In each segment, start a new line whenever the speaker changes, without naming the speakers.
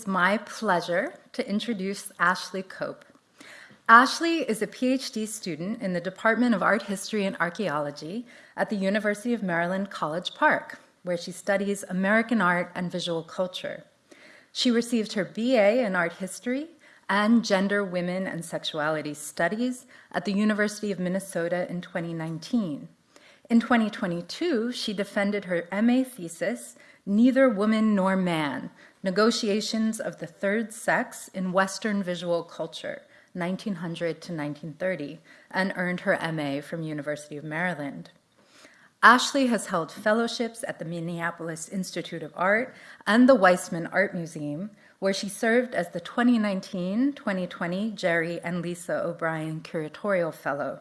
is my pleasure to introduce Ashley Cope. Ashley is a PhD student in the Department of Art History and Archaeology at the University of Maryland College Park, where she studies American art and visual culture. She received her BA in art history and gender, women, and sexuality studies at the University of Minnesota in 2019. In 2022, she defended her MA thesis, Neither Woman Nor Man, Negotiations of the Third Sex in Western Visual Culture, 1900 to 1930, and earned her MA from University of Maryland. Ashley has held fellowships at the Minneapolis Institute of Art and the Weisman Art Museum, where she served as the 2019-2020 Jerry and Lisa O'Brien Curatorial Fellow.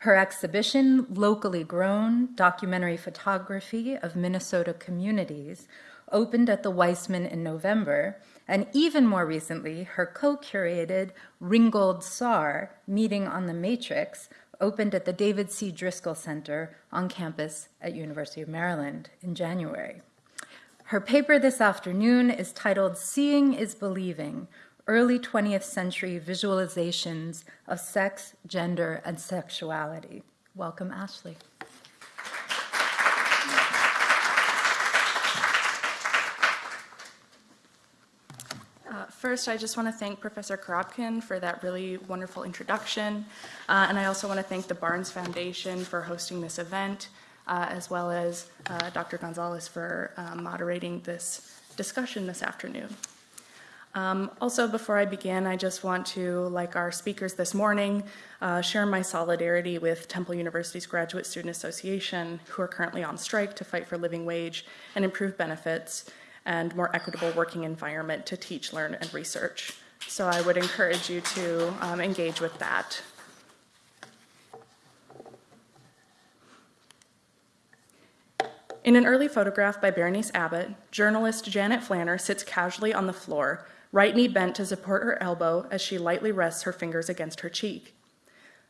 Her exhibition, Locally Grown, Documentary Photography of Minnesota Communities, opened at the Weisman in November, and even more recently, her co-curated Ringgold Saar, Meeting on the Matrix, opened at the David C. Driskell Center on campus at University of Maryland in January. Her paper this afternoon is titled Seeing is Believing, Early 20th Century Visualizations of Sex, Gender, and Sexuality. Welcome, Ashley.
First, I just want to thank Professor Korobkin for that really wonderful introduction. Uh, and I also want to thank the Barnes Foundation for hosting this event, uh, as well as uh, Dr. Gonzalez for uh, moderating this discussion this afternoon. Um, also, before I begin, I just want to, like our speakers this morning, uh, share my solidarity with Temple University's Graduate Student Association, who are currently on strike to fight for living wage and improve benefits and more equitable working environment to teach, learn, and research. So I would encourage you to um, engage with that. In an early photograph by Berenice Abbott, journalist Janet Flanner sits casually on the floor, right knee bent to support her elbow as she lightly rests her fingers against her cheek.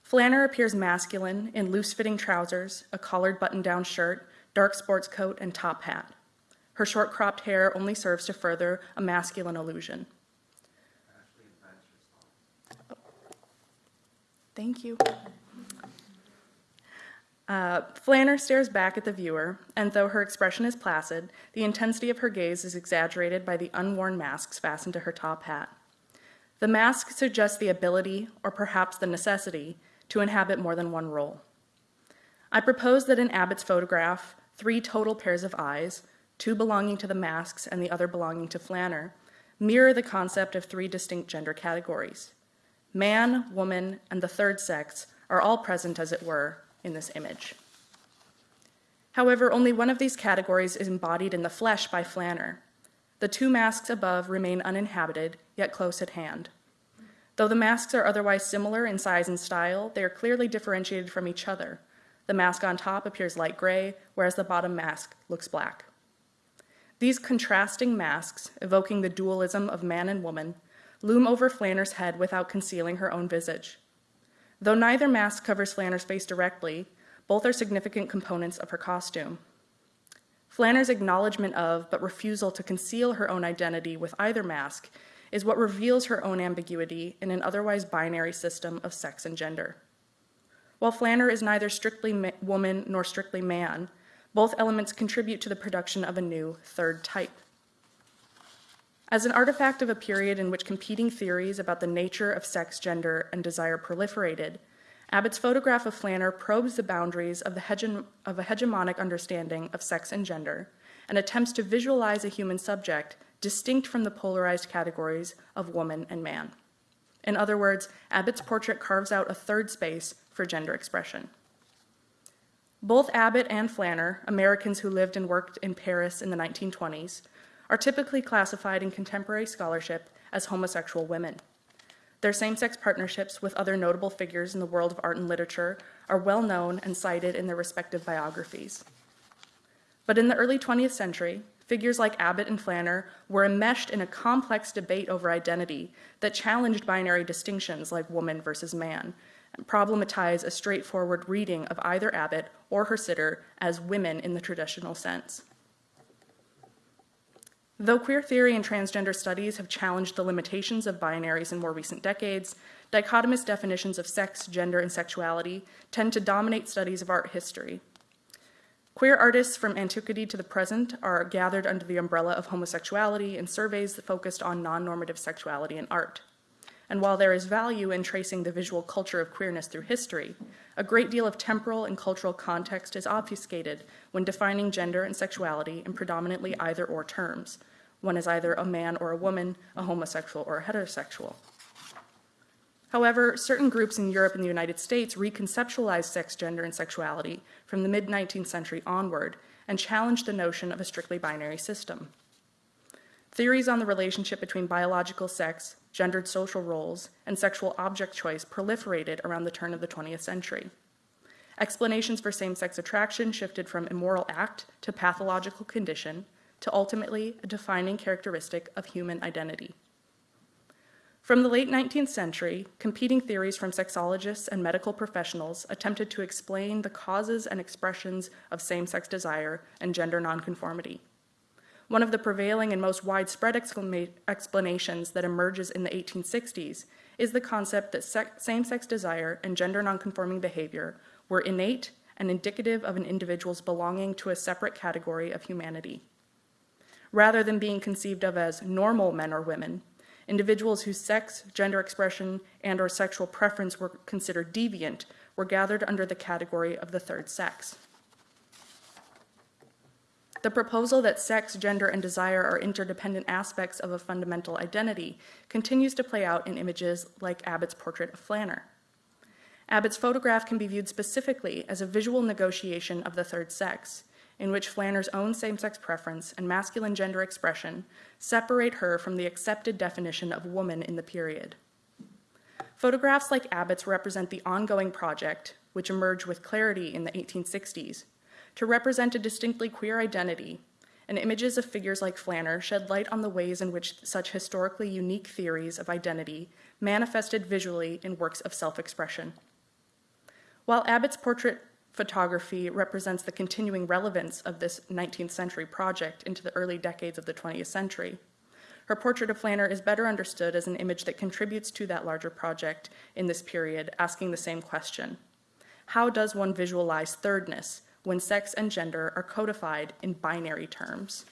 Flanner appears masculine in loose-fitting trousers, a collared button-down shirt, dark sports coat, and top hat. Her short cropped hair only serves to further a masculine illusion. Thank you. Uh, Flanner stares back at the viewer, and though her expression is placid, the intensity of her gaze is exaggerated by the unworn masks fastened to her top hat. The mask suggests the ability, or perhaps the necessity, to inhabit more than one role. I propose that in Abbott's photograph, three total pairs of eyes, two belonging to the masks and the other belonging to Flanner, mirror the concept of three distinct gender categories. Man, woman, and the third sex are all present, as it were, in this image. However, only one of these categories is embodied in the flesh by Flanner. The two masks above remain uninhabited, yet close at hand. Though the masks are otherwise similar in size and style, they are clearly differentiated from each other. The mask on top appears light gray, whereas the bottom mask looks black. These contrasting masks, evoking the dualism of man and woman, loom over Flanner's head without concealing her own visage. Though neither mask covers Flanner's face directly, both are significant components of her costume. Flanner's acknowledgement of, but refusal to conceal her own identity with either mask is what reveals her own ambiguity in an otherwise binary system of sex and gender. While Flanner is neither strictly woman nor strictly man, both elements contribute to the production of a new third type. As an artifact of a period in which competing theories about the nature of sex, gender, and desire proliferated, Abbott's photograph of Flanner probes the boundaries of, the hege of a hegemonic understanding of sex and gender and attempts to visualize a human subject distinct from the polarized categories of woman and man. In other words, Abbott's portrait carves out a third space for gender expression. Both Abbott and Flanner, Americans who lived and worked in Paris in the 1920s, are typically classified in contemporary scholarship as homosexual women. Their same-sex partnerships with other notable figures in the world of art and literature are well known and cited in their respective biographies. But in the early 20th century, figures like Abbott and Flanner were enmeshed in a complex debate over identity that challenged binary distinctions like woman versus man, problematize a straightforward reading of either Abbott or her sitter as women in the traditional sense. Though queer theory and transgender studies have challenged the limitations of binaries in more recent decades, dichotomous definitions of sex, gender, and sexuality tend to dominate studies of art history. Queer artists from antiquity to the present are gathered under the umbrella of homosexuality in surveys focused on non normative sexuality in art. And while there is value in tracing the visual culture of queerness through history, a great deal of temporal and cultural context is obfuscated when defining gender and sexuality in predominantly either or terms. One is either a man or a woman, a homosexual or a heterosexual. However, certain groups in Europe and the United States reconceptualized sex, gender, and sexuality from the mid 19th century onward and challenged the notion of a strictly binary system. Theories on the relationship between biological sex, gendered social roles, and sexual object choice proliferated around the turn of the 20th century. Explanations for same sex attraction shifted from immoral act to pathological condition to ultimately a defining characteristic of human identity. From the late 19th century, competing theories from sexologists and medical professionals attempted to explain the causes and expressions of same sex desire and gender nonconformity. One of the prevailing and most widespread explanations that emerges in the 1860s is the concept that same sex desire and gender nonconforming behavior were innate and indicative of an individual's belonging to a separate category of humanity. Rather than being conceived of as normal men or women, individuals whose sex, gender expression, and or sexual preference were considered deviant were gathered under the category of the third sex. The proposal that sex, gender, and desire are interdependent aspects of a fundamental identity continues to play out in images like Abbott's portrait of Flanner. Abbott's photograph can be viewed specifically as a visual negotiation of the third sex, in which Flanner's own same sex preference and masculine gender expression separate her from the accepted definition of woman in the period. Photographs like Abbott's represent the ongoing project, which emerged with clarity in the 1860s, to represent a distinctly queer identity, and images of figures like Flanner shed light on the ways in which such historically unique theories of identity manifested visually in works of self expression. While Abbott's portrait photography represents the continuing relevance of this 19th century project into the early decades of the 20th century, her portrait of Flanner is better understood as an image that contributes to that larger project in this period, asking the same question How does one visualize thirdness when sex and gender are codified in binary terms.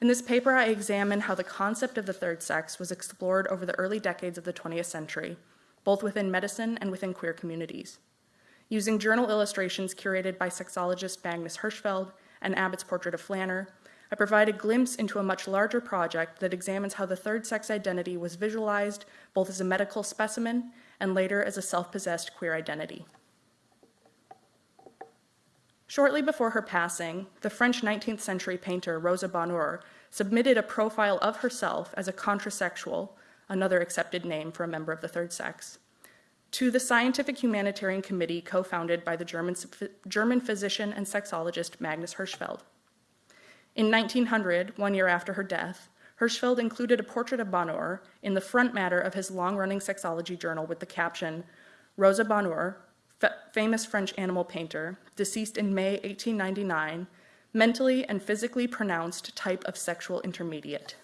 In this paper, I examine how the concept of the third sex was explored over the early decades of the 20th century, both within medicine and within queer communities. Using journal illustrations curated by sexologist Magnus Hirschfeld and Abbott's portrait of Flanner, I provide a glimpse into a much larger project that examines how the third sex identity was visualized both as a medical specimen and later as a self possessed queer identity. Shortly before her passing, the French 19th century painter Rosa Bonheur submitted a profile of herself as a contrasexual, another accepted name for a member of the third sex, to the Scientific Humanitarian Committee co founded by the German, German physician and sexologist Magnus Hirschfeld. In 1900, one year after her death, Hirschfeld included a portrait of Bonheur in the front matter of his long running sexology journal with the caption Rosa Bonheur, famous French animal painter, deceased in May 1899, mentally and physically pronounced type of sexual intermediate.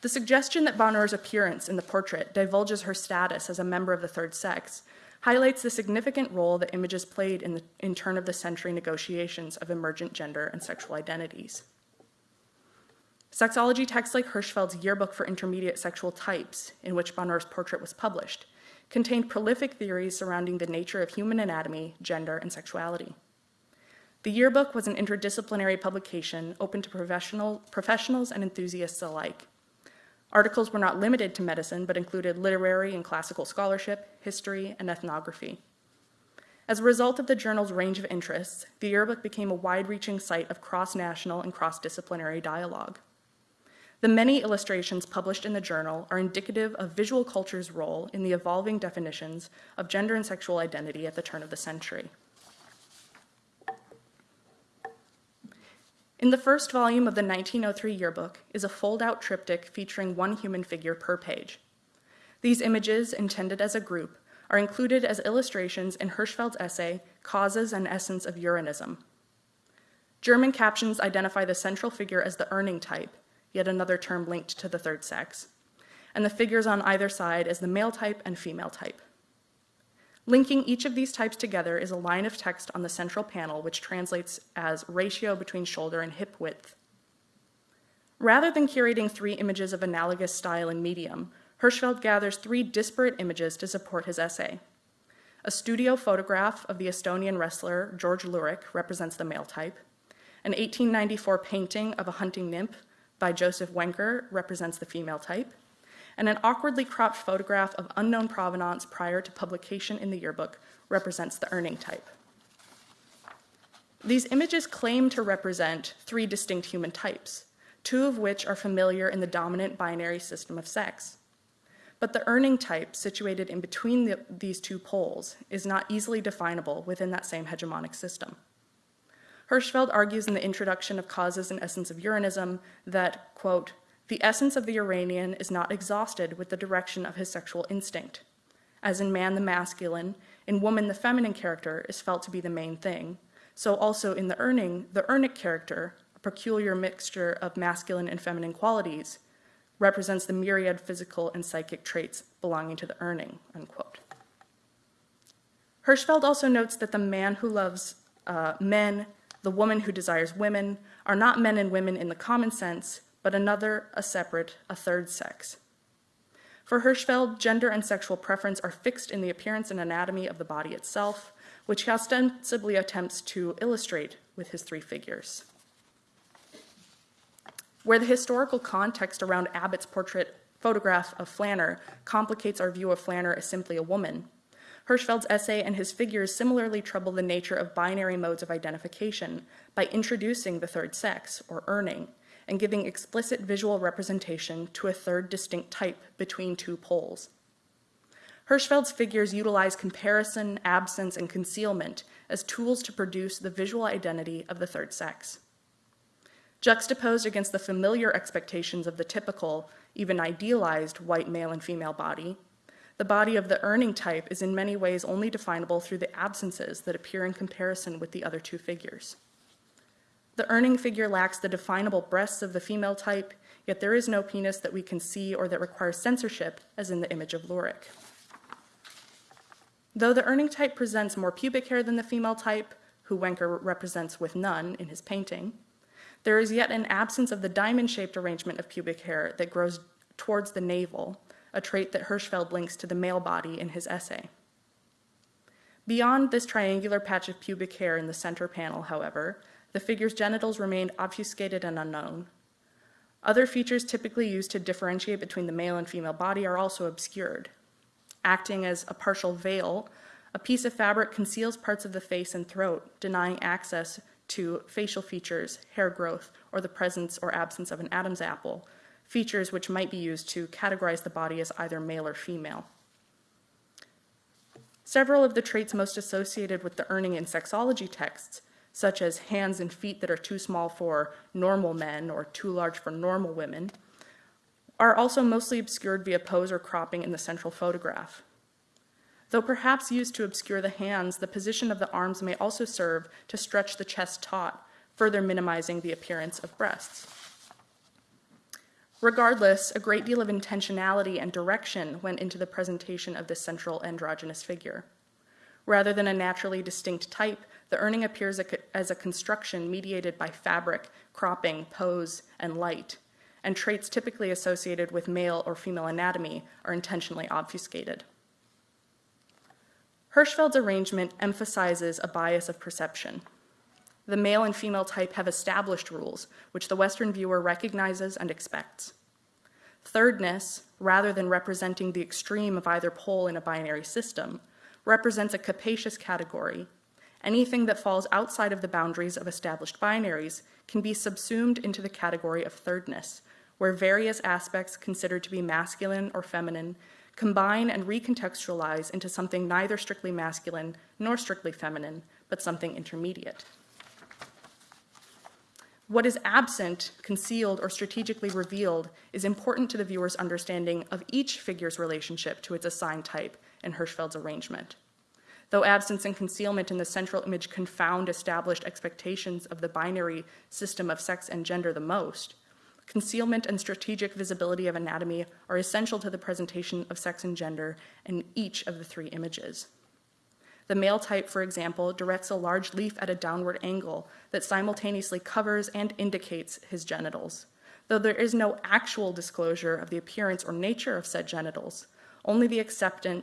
The suggestion that Bonheur's appearance in the portrait divulges her status as a member of the third sex highlights the significant role that images played in the in turn of the century negotiations of emergent gender and sexual identities. Sexology texts like Hirschfeld's Yearbook for Intermediate Sexual Types, in which Bonheur's portrait was published, contained prolific theories surrounding the nature of human anatomy, gender, and sexuality. The yearbook was an interdisciplinary publication open to professional, professionals and enthusiasts alike. Articles were not limited to medicine, but included literary and classical scholarship, history, and ethnography. As a result of the journal's range of interests, the yearbook became a wide reaching site of cross national and cross disciplinary dialogue. The many illustrations published in the journal are indicative of visual culture's role in the evolving definitions of gender and sexual identity at the turn of the century. In the first volume of the 1903 yearbook is a fold out triptych featuring one human figure per page. These images, intended as a group, are included as illustrations in Hirschfeld's essay, Causes and Essence of Uranism. German captions identify the central figure as the Urning type, yet another term linked to the third sex, and the figures on either side as the male type and female type. Linking each of these types together is a line of text on the central panel which translates as ratio between shoulder and hip width. Rather than curating three images of analogous style and medium, Hirschfeld gathers three disparate images to support his essay. A studio photograph of the Estonian wrestler George Lurich represents the male type. An 1894 painting of a hunting nymph by Joseph Wencker represents the female type and an awkwardly cropped photograph of unknown provenance prior to publication in the yearbook represents the Urning type. These images claim to represent three distinct human types, two of which are familiar in the dominant binary system of sex. But the Urning type, situated in between the, these two poles, is not easily definable within that same hegemonic system. Hirschfeld argues in the introduction of Causes and Essence of Uranism that, quote, the essence of the Uranian is not exhausted with the direction of his sexual instinct. As in man, the masculine, in woman, the feminine character is felt to be the main thing. So also in the Urning, the Urnic character, a peculiar mixture of masculine and feminine qualities, represents the myriad physical and psychic traits belonging to the Urning, unquote. Hirschfeld also notes that the man who loves uh, men, the woman who desires women, are not men and women in the common sense, but another, a separate, a third sex. For Hirschfeld, gender and sexual preference are fixed in the appearance and anatomy of the body itself, which he ostensibly attempts to illustrate with his three figures. Where the historical context around Abbott's portrait photograph of Flanner complicates our view of Flanner as simply a woman, Hirschfeld's essay and his figures similarly trouble the nature of binary modes of identification by introducing the third sex, or Urning, and giving explicit visual representation to a third distinct type between two poles. Hirschfeld's figures utilize comparison, absence, and concealment as tools to produce the visual identity of the third sex. Juxtaposed against the familiar expectations of the typical, even idealized white male and female body, the body of the Urning type is in many ways only definable through the absences that appear in comparison with the other two figures. The Urning figure lacks the definable breasts of the female type, yet there is no penis that we can see or that requires censorship, as in the image of Lurich. Though the Urning type presents more pubic hair than the female type, who Wencker represents with none in his painting, there is yet an absence of the diamond-shaped arrangement of pubic hair that grows towards the navel, a trait that Hirschfeld links to the male body in his essay. Beyond this triangular patch of pubic hair in the center panel, however, the figure's genitals remained obfuscated and unknown. Other features typically used to differentiate between the male and female body are also obscured. Acting as a partial veil, a piece of fabric conceals parts of the face and throat, denying access to facial features, hair growth, or the presence or absence of an Adam's apple, features which might be used to categorize the body as either male or female. Several of the traits most associated with the Urning in sexology texts such as hands and feet that are too small for normal men or too large for normal women, are also mostly obscured via pose or cropping in the central photograph. Though perhaps used to obscure the hands, the position of the arms may also serve to stretch the chest taut, further minimizing the appearance of breasts. Regardless, a great deal of intentionality and direction went into the presentation of this central androgynous figure. Rather than a naturally distinct type, the Urning appears as a construction mediated by fabric, cropping, pose, and light, and traits typically associated with male or female anatomy are intentionally obfuscated. Hirschfeld's arrangement emphasizes a bias of perception. The male and female type have established rules, which the Western viewer recognizes and expects. Thirdness, rather than representing the extreme of either pole in a binary system, represents a capacious category anything that falls outside of the boundaries of established binaries can be subsumed into the category of thirdness, where various aspects considered to be masculine or feminine combine and recontextualize into something neither strictly masculine nor strictly feminine, but something intermediate. What is absent, concealed, or strategically revealed is important to the viewer's understanding of each figure's relationship to its assigned type in Hirschfeld's arrangement. Though absence and concealment in the central image confound established expectations of the binary system of sex and gender the most, concealment and strategic visibility of anatomy are essential to the presentation of sex and gender in each of the three images. The male type, for example, directs a large leaf at a downward angle that simultaneously covers and indicates his genitals. Though there is no actual disclosure of the appearance or nature of said genitals, only the accepted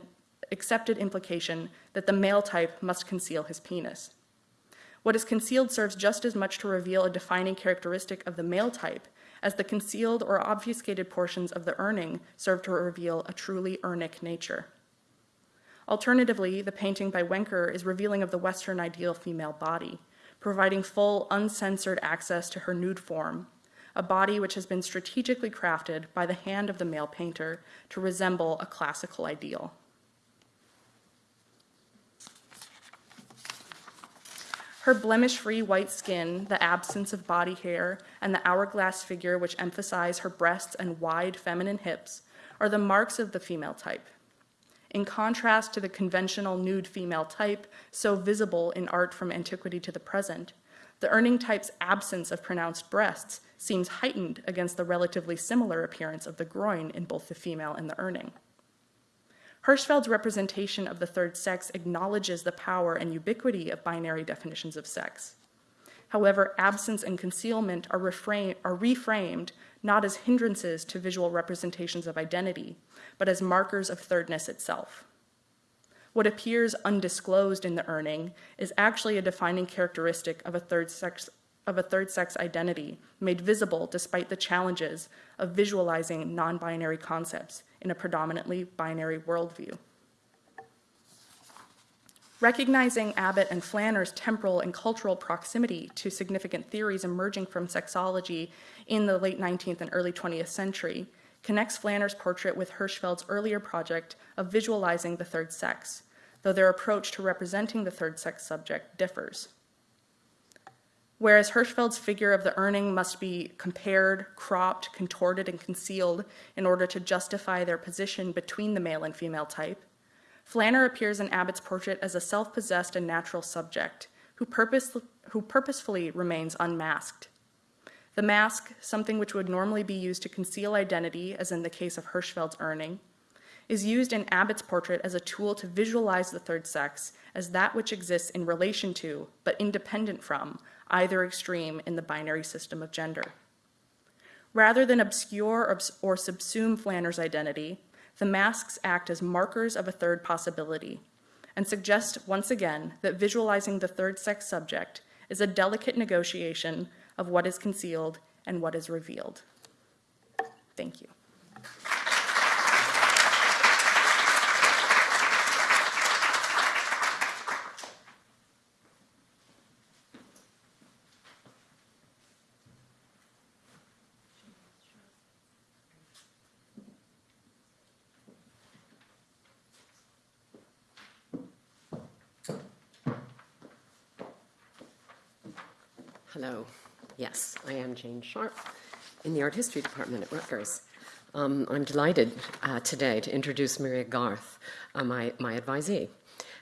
implication that the male type must conceal his penis. What is concealed serves just as much to reveal a defining characteristic of the male type as the concealed or obfuscated portions of the urning serve to reveal a truly urnic nature. Alternatively, the painting by Wencker is revealing of the Western ideal female body, providing full, uncensored access to her nude form, a body which has been strategically crafted by the hand of the male painter to resemble a classical ideal. Her blemish free white skin, the absence of body hair, and the hourglass figure which emphasize her breasts and wide feminine hips are the marks of the female type. In contrast to the conventional nude female type, so visible in art from antiquity to the present, the urning type's absence of pronounced breasts seems heightened against the relatively similar appearance of the groin in both the female and the urning. Hirschfeld's representation of the third sex acknowledges the power and ubiquity of binary definitions of sex. However, absence and concealment are, are, reframed not as hindrances to visual representations of identity, but as markers of thirdness itself. What appears undisclosed in the Urning is actually a defining characteristic of a third sex, of a third sex identity made visible despite the challenges of visualizing non binary concepts in a predominantly binary worldview. Recognizing Abbott and Flanner's temporal and cultural proximity to significant theories emerging from sexology in the late 19th and early 20th century connects Flanner's portrait with Hirschfeld's earlier project of visualizing the third sex, though their approach to representing the third sex subject differs. Whereas Hirschfeld's figure of the urning must be compared, cropped, contorted, and concealed in order to justify their position between the male and female type, Flanner appears in Abbott's portrait as a self possessed and natural subject who, purpose, who purposefully remains unmasked. The mask, something which would normally be used to conceal identity, as in the case of Hirschfeld's urning, is used in Abbott's portrait as a tool to visualize the third sex as that which exists in relation to, but independent from, either extreme in the binary system of gender. Rather than obscure or, subsume Flanner's identity, the masks act as markers of a third possibility and suggest once again that visualizing the third sex subject is a delicate negotiation of what is concealed and what is revealed. Thank you.
Hello. Yes, I am Jane Sharp in the Art History Department at Rutgers. Um, I'm delighted uh, today to introduce Maria Garth, uh, my, my advisee.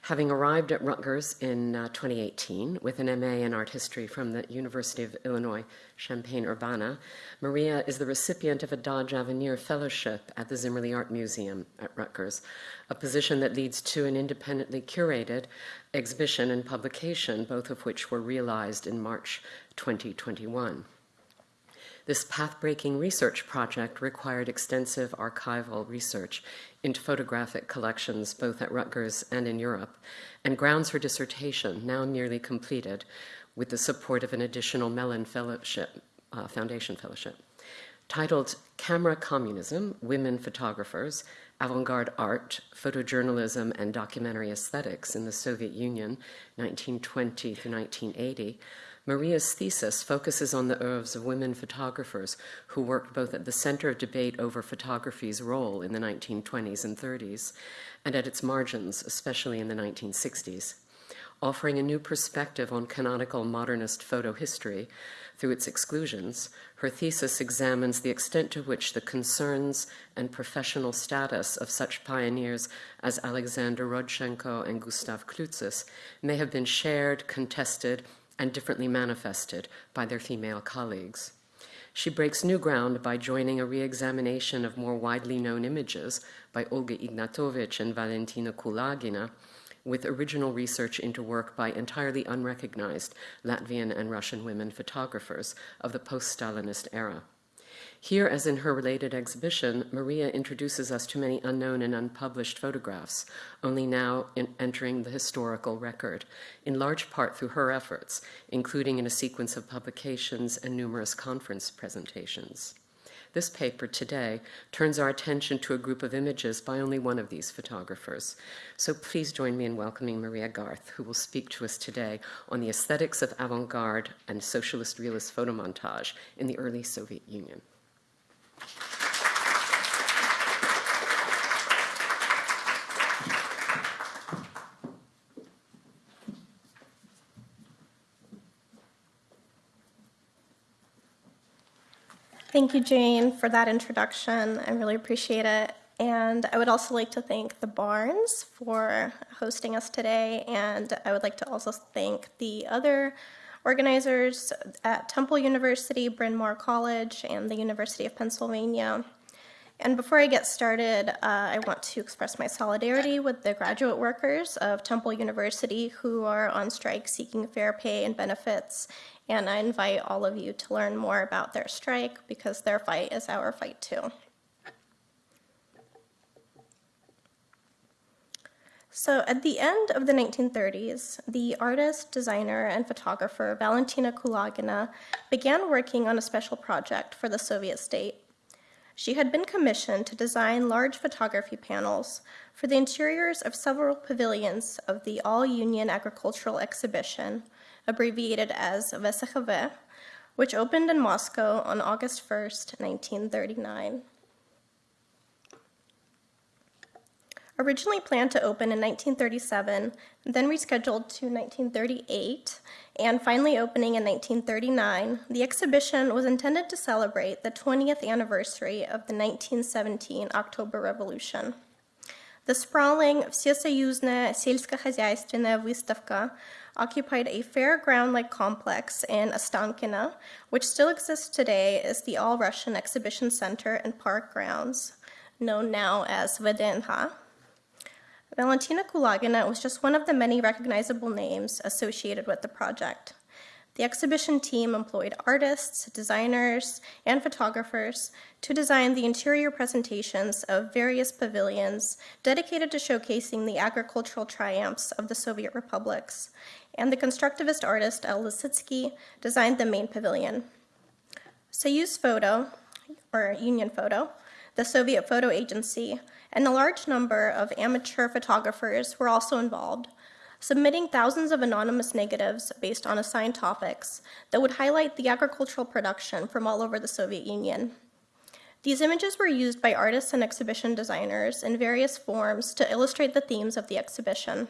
Having arrived at Rutgers in uh, 2018 with an MA in art history from the University of Illinois Champaign-Urbana, Maria is the recipient of a Dodge Avenir Fellowship at the Zimmerli Art Museum at Rutgers, a position that leads to an independently curated exhibition and publication, both of which were realized in March 2021. This path-breaking research project required extensive archival research into photographic collections both at Rutgers and in Europe, and grounds her dissertation, now nearly completed, with the support of an additional Mellon Fellowship, uh, Foundation Fellowship. Titled Camera Communism, Women Photographers, Avant-Garde Art, Photojournalism, and Documentary Aesthetics in the Soviet Union, 1920 to 1980, Maria's thesis focuses on the oeuvres of women photographers who worked both at the center of debate over photography's role in the 1920s and 30s and at its margins, especially in the 1960s. offering a new perspective on canonical modernist photo history through its exclusions, her thesis examines the extent to which the concerns and professional status of such pioneers as Alexander Rodchenko and Gustav Klutsis may have been shared, contested, and differently manifested by their female colleagues. She breaks new ground by joining a re-examination of more widely known images by Olga Ignatovich and Valentina Kulagina with original research into work by entirely unrecognized Latvian and Russian women photographers of the post-Stalinist era. Here, as in her related exhibition, Maria introduces us to many unknown and unpublished photographs, only now entering the historical record, in large part through her efforts, including in a sequence of publications and numerous conference presentations. This paper today turns our attention to a group of images by only one of these photographers. So please join me in welcoming Maria Garth, who will speak to us today on the aesthetics of avant-garde and socialist realist photomontage in the early Soviet Union.
Thank you, Jane, for that introduction. I really appreciate it. And I would also like to thank the Barnes for hosting us today. And I would like to also thank the other organizers at Temple University, Bryn Mawr College, and the University of Pennsylvania. And before I get started, uh, I want to express my solidarity with the graduate workers of Temple University who are on strike seeking fair pay and benefits and I invite all of you to learn more about their strike because their fight is our fight too. So at the end of the 1930s, the artist, designer, and photographer Valentina Kulagina began working on a special project for the Soviet state. She had been commissioned to design large photography panels for the interiors of several pavilions of the All-Union Agricultural Exhibition, abbreviated as VSHV, which opened in Moscow on August 1st, 1939. Originally planned to open in 1937, then rescheduled to 1938, and finally opening in 1939, the exhibition was intended to celebrate the 20th anniversary of the 1917 October Revolution. The sprawling Всесоюзная сельскохозяйственная выставка occupied a fairground-like complex in Ostankino, which still exists today as the All-Russian Exhibition Center and Park Grounds, known now as VDNH. Valentina Kulagina was just one of the many recognizable names associated with the project. The exhibition team employed artists, designers, and photographers to design the interior presentations of various pavilions dedicated to showcasing the agricultural triumphs of the Soviet republics, and the constructivist artist El Lissitzky designed the main pavilion. Soyuz Photo, or Union Photo, the Soviet photo agency, and a large number of amateur photographers were also involved, submitting thousands of anonymous negatives based on assigned topics that would highlight the agricultural production from all over the Soviet Union. These images were used by artists and exhibition designers in various forms to illustrate the themes of the exhibition.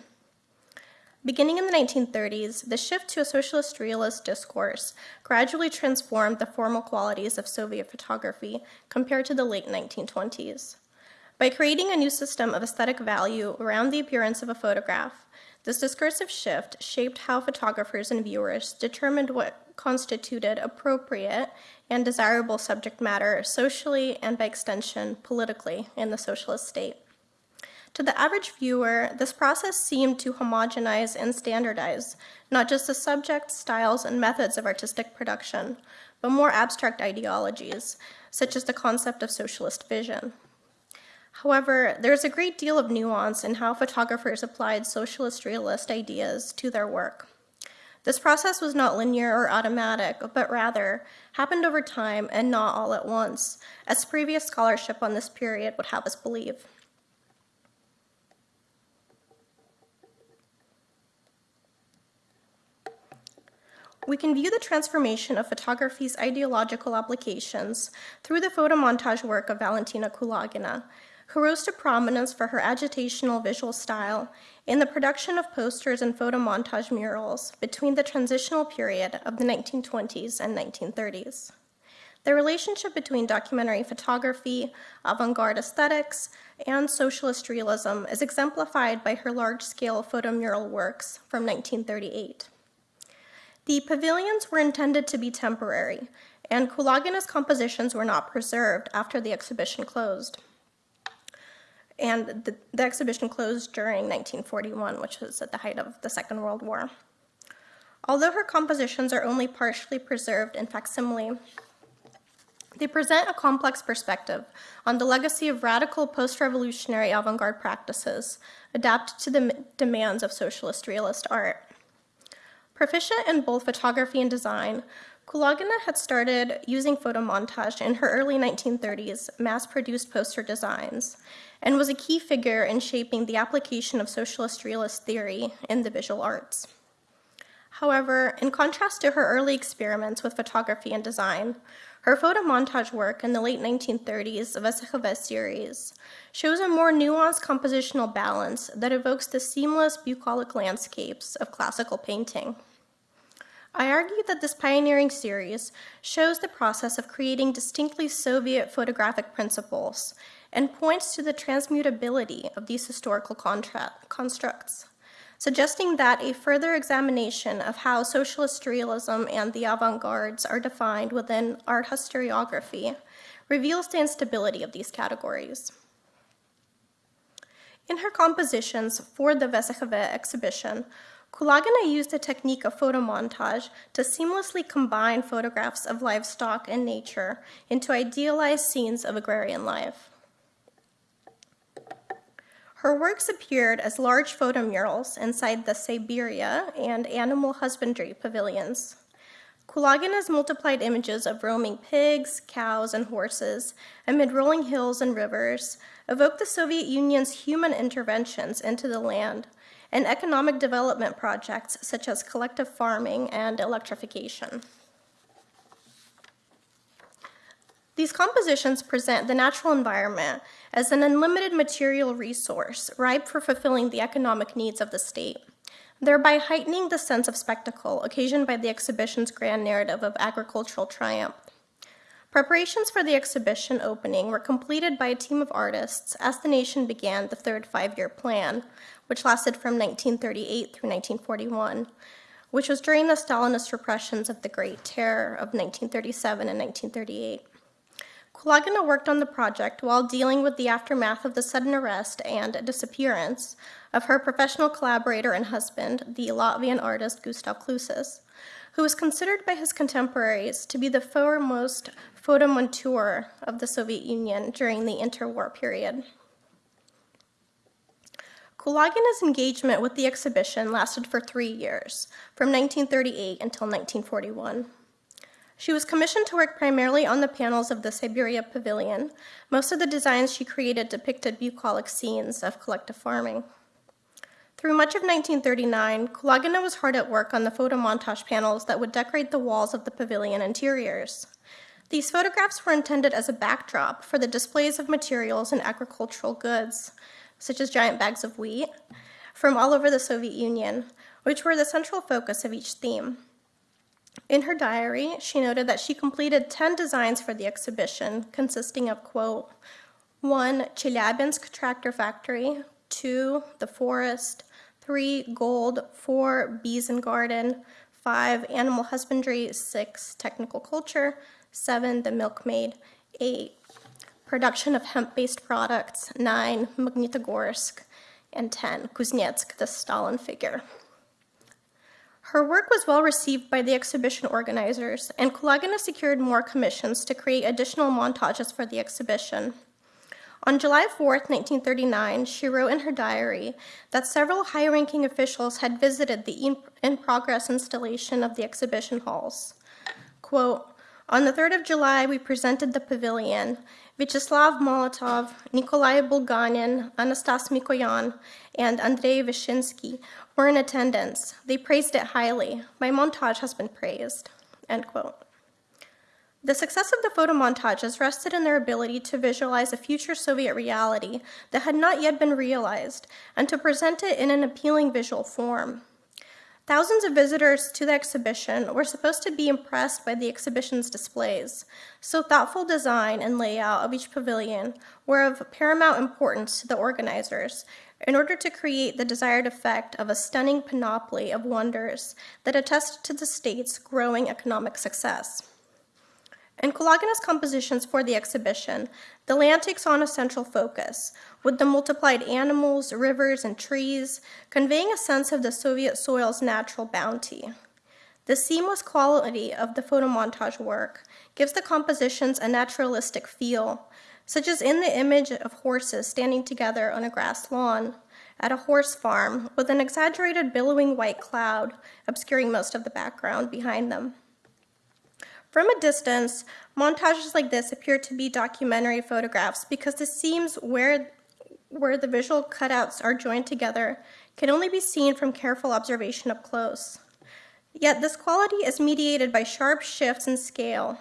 Beginning in the 1930s, the shift to a socialist realist discourse gradually transformed the formal qualities of Soviet photography compared to the late 1920s. By creating a new system of aesthetic value around the appearance of a photograph, this discursive shift shaped how photographers and viewers determined what constituted appropriate and desirable subject matter socially and by extension politically in the socialist state. To the average viewer, this process seemed to homogenize and standardize not just the subjects, styles, and methods of artistic production, but more abstract ideologies, such as the concept of socialist vision. However, there's a great deal of nuance in how photographers applied socialist realist ideas to their work. This process was not linear or automatic, but rather happened over time and not all at once, as previous scholarship on this period would have us believe. We can view the transformation of photography's ideological applications through the photomontage work of Valentina Kulagina, who rose to prominence for her agitational visual style in the production of posters and photomontage murals between the transitional period of the 1920s and 1930s. The relationship between documentary photography, avant garde aesthetics, and socialist realism is exemplified by her large scale photomural works from 1938. The pavilions were intended to be temporary, and Kulagina's compositions were not preserved after the exhibition closed. And the, the exhibition closed during 1941, which was at the height of the Second World War. Although her compositions are only partially preserved in facsimile, they present a complex perspective on the legacy of radical post revolutionary avant garde practices adapted to the demands of socialist realist art. Proficient in both photography and design, Kulagina had started using photomontage in her early 1930s mass produced poster designs and was a key figure in shaping the application of socialist realist theory in the visual arts. However, in contrast to her early experiments with photography and design, her photomontage work in the late 1930s VSKhV series shows a more nuanced compositional balance that evokes the seamless bucolic landscapes of classical painting. I argue that this pioneering series shows the process of creating distinctly Soviet photographic principles and points to the transmutability of these historical constructs suggesting that a further examination of how socialist realism and the avant-gardes are defined within art historiography reveals the instability of these categories. In her compositions for the VSKhV exhibition, Kulagina used the technique of photomontage to seamlessly combine photographs of livestock and nature into idealized scenes of agrarian life. Her works appeared as large photomurals inside the Siberia and animal husbandry pavilions. Kulagina's multiplied images of roaming pigs, cows, and horses amid rolling hills and rivers evoke the Soviet Union's human interventions into the land and economic development projects such as collective farming and electrification. These compositions present the natural environment as an unlimited material resource ripe for fulfilling the economic needs of the state, thereby heightening the sense of spectacle occasioned by the exhibition's grand narrative of agricultural triumph. Preparations for the exhibition opening were completed by a team of artists as the nation began the third five year plan, which lasted from 1938 through 1941, which was during the Stalinist repressions of the Great Terror of 1937 and 1938. Kulagina worked on the project while dealing with the aftermath of the sudden arrest and disappearance of her professional collaborator and husband, the Latvian artist Gustav Klutsis, who was considered by his contemporaries to be the foremost photomonteur of the Soviet Union during the interwar period. Kulagina's engagement with the exhibition lasted for three years, from 1938 until 1941. She was commissioned to work primarily on the panels of the Siberia Pavilion. Most of the designs she created depicted bucolic scenes of collective farming. Through much of 1939, Kulagina was hard at work on the photomontage panels that would decorate the walls of the pavilion interiors. These photographs were intended as a backdrop for the displays of materials and agricultural goods, such as giant bags of wheat, from all over the Soviet Union, which were the central focus of each theme. In her diary, she noted that she completed 10 designs for the exhibition, consisting of, quote, one, Chelyabinsk tractor factory, two, the forest, three, gold, four, bees and garden, five, animal husbandry, six, technical culture, seven, the milkmaid, eight, production of hemp based products, nine, Magnitogorsk, and 10, Kuznetsk, the Stalin figure. Her work was well received by the exhibition organizers, and Kulagina secured more commissions to create additional montages for the exhibition. On July 4, 1939, she wrote in her diary that several high ranking officials had visited the in progress installation of the exhibition halls. Quote, on the 3rd of July, we presented the pavilion. Vyacheslav Molotov, Nikolai Bulganin, Anastas Mikoyan, and Andrei Vyshinsky were in attendance. They praised it highly. My montage has been praised. End quote. The success of the photo montages rested in their ability to visualize a future Soviet reality that had not yet been realized and to present it in an appealing visual form. Thousands of visitors to the exhibition were supposed to be impressed by the exhibition's displays, so thoughtful design and layout of each pavilion were of paramount importance to the organizers in order to create the desired effect of a stunning panoply of wonders that attested to the state's growing economic success. In Kulagina's compositions for the exhibition, the land takes on a central focus, with the multiplied animals, rivers, and trees conveying a sense of the Soviet soil's natural bounty. The seamless quality of the photomontage work gives the compositions a naturalistic feel, such as in the image of horses standing together on a grass lawn at a horse farm with an exaggerated billowing white cloud obscuring most of the background behind them. From a distance, montages like this appear to be documentary photographs because the seams where, where the visual cutouts are joined together can only be seen from careful observation up close. Yet this quality is mediated by sharp shifts in scale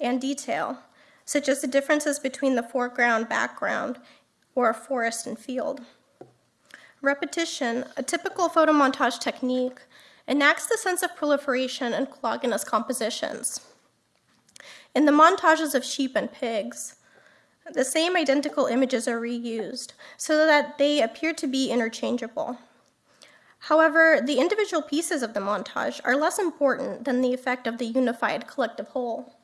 and detail, such as the differences between the foreground background or a forest and field. Repetition, a typical photomontage technique, enacts the sense of proliferation in Kulagina's compositions. In the montages of sheep and pigs, the same identical images are reused so that they appear to be interchangeable. However, the individual pieces of the montage are less important than the effect of the unified collective whole.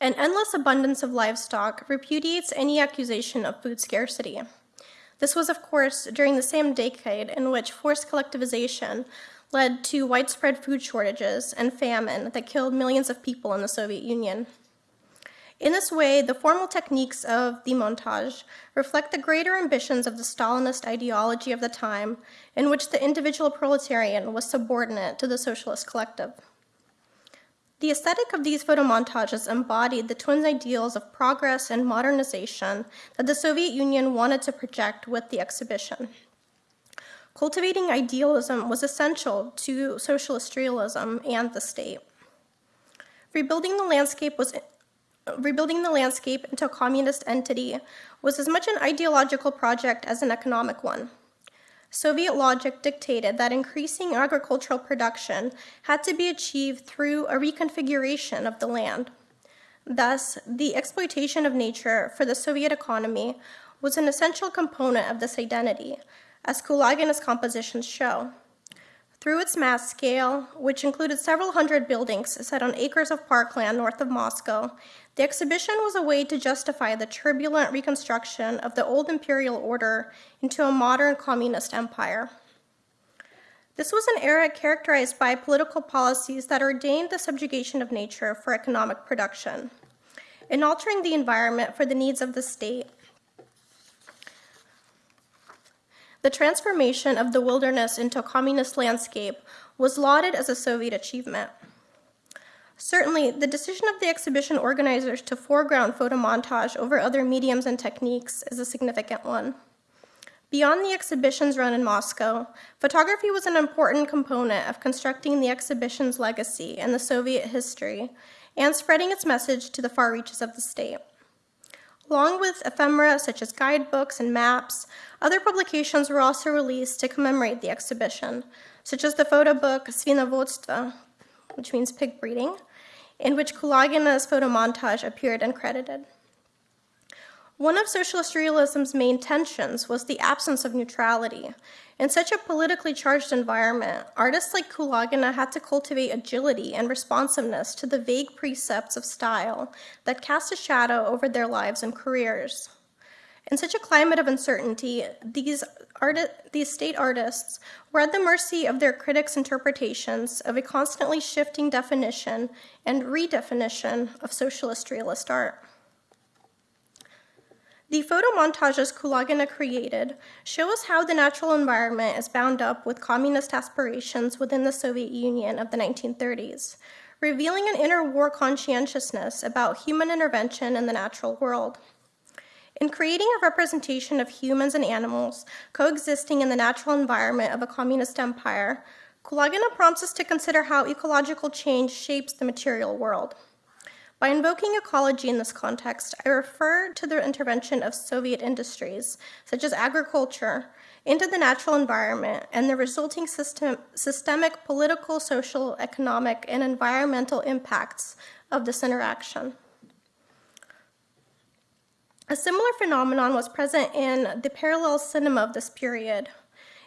An endless abundance of livestock repudiates any accusation of food scarcity. This was, of course, during the same decade in which forced collectivization led to widespread food shortages and famine that killed millions of people in the Soviet Union. In this way, the formal techniques of the montage reflect the greater ambitions of the Stalinist ideology of the time, in which the individual proletarian was subordinate to the socialist collective. The aesthetic of these photomontages embodied the twin ideals of progress and modernization that the Soviet Union wanted to project with the exhibition. Cultivating idealism was essential to socialist realism and the state. Rebuilding the landscape was rebuilding the landscape into a communist entity was as much an ideological project as an economic one. Soviet logic dictated that increasing agricultural production had to be achieved through a reconfiguration of the land. Thus, the exploitation of nature for the Soviet economy was an essential component of this identity, as Kulagina's compositions show. Through its mass scale, which included several hundred buildings set on acres of parkland north of Moscow, the exhibition was a way to justify the turbulent reconstruction of the old imperial order into a modern communist empire. This was an era characterized by political policies that ordained the subjugation of nature for economic production. In altering the environment for the needs of the state, The transformation of the wilderness into a communist landscape was lauded as a Soviet achievement. Certainly, the decision of the exhibition organizers to foreground photomontage over other mediums and techniques is a significant one. Beyond the exhibition's run in Moscow, photography was an important component of constructing the exhibition's legacy in the Soviet history and spreading its message to the far reaches of the state. Along with ephemera such as guidebooks and maps, other publications were also released to commemorate the exhibition, such as the photo book Svinovodstvo, which means pig breeding, in which Kulagina's photo montage appeared uncredited. One of socialist realism's main tensions was the absence of neutrality. In such a politically charged environment, artists like Kulagina had to cultivate agility and responsiveness to the vague precepts of style that cast a shadow over their lives and careers. In such a climate of uncertainty, these, these state artists were at the mercy of their critics' interpretations of a constantly shifting definition and redefinition of socialist realist art. The photo montages Kulagina created show us how the natural environment is bound up with communist aspirations within the Soviet Union of the 1930s, revealing an interwar conscientiousness about human intervention in the natural world. In creating a representation of humans and animals coexisting in the natural environment of a communist empire, Kulagina prompts us to consider how ecological change shapes the material world. By invoking ecology in this context, I refer to the intervention of Soviet industries, such as agriculture, into the natural environment and the resulting system, systemic political, social, economic, and environmental impacts of this interaction. A similar phenomenon was present in the parallel cinema of this period.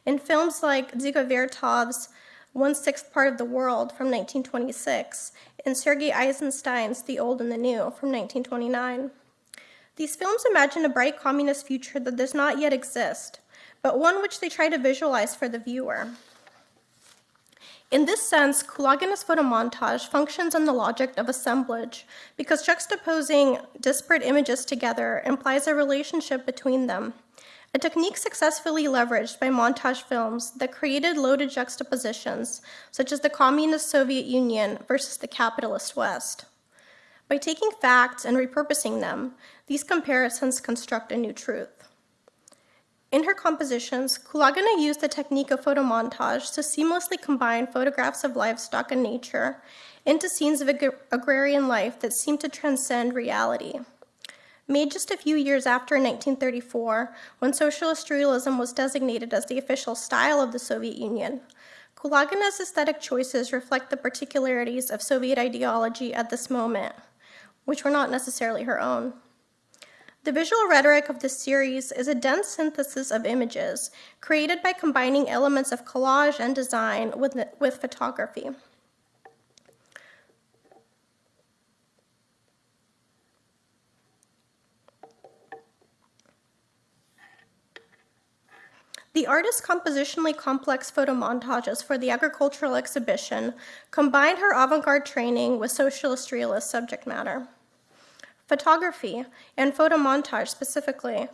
In films like Dziga Vertov's One Sixth Part of the World from 1926 and Sergei Eisenstein's The Old and the New from 1929. These films imagine a bright communist future that does not yet exist, but one which they try to visualize for the viewer. In this sense, Kulagina's photomontage functions on the logic of assemblage because juxtaposing disparate images together implies a relationship between them, a technique successfully leveraged by montage films that created loaded juxtapositions, such as the communist Soviet Union versus the capitalist West. By taking facts and repurposing them, these comparisons construct a new truth. In her compositions, Kulagina used the technique of photomontage to seamlessly combine photographs of livestock and nature into scenes of ag agrarian life that seemed to transcend reality. Made just a few years after 1934, when socialist realism was designated as the official style of the Soviet Union, Kulagina's aesthetic choices reflect the particularities of Soviet ideology at this moment, which were not necessarily her own. The visual rhetoric of this series is a dense synthesis of images created by combining elements of collage and design with, with photography. The artist's compositionally complex photo montages for the agricultural exhibition combined her avant-garde training with socialist realist subject matter. Photography, and photo montage specifically,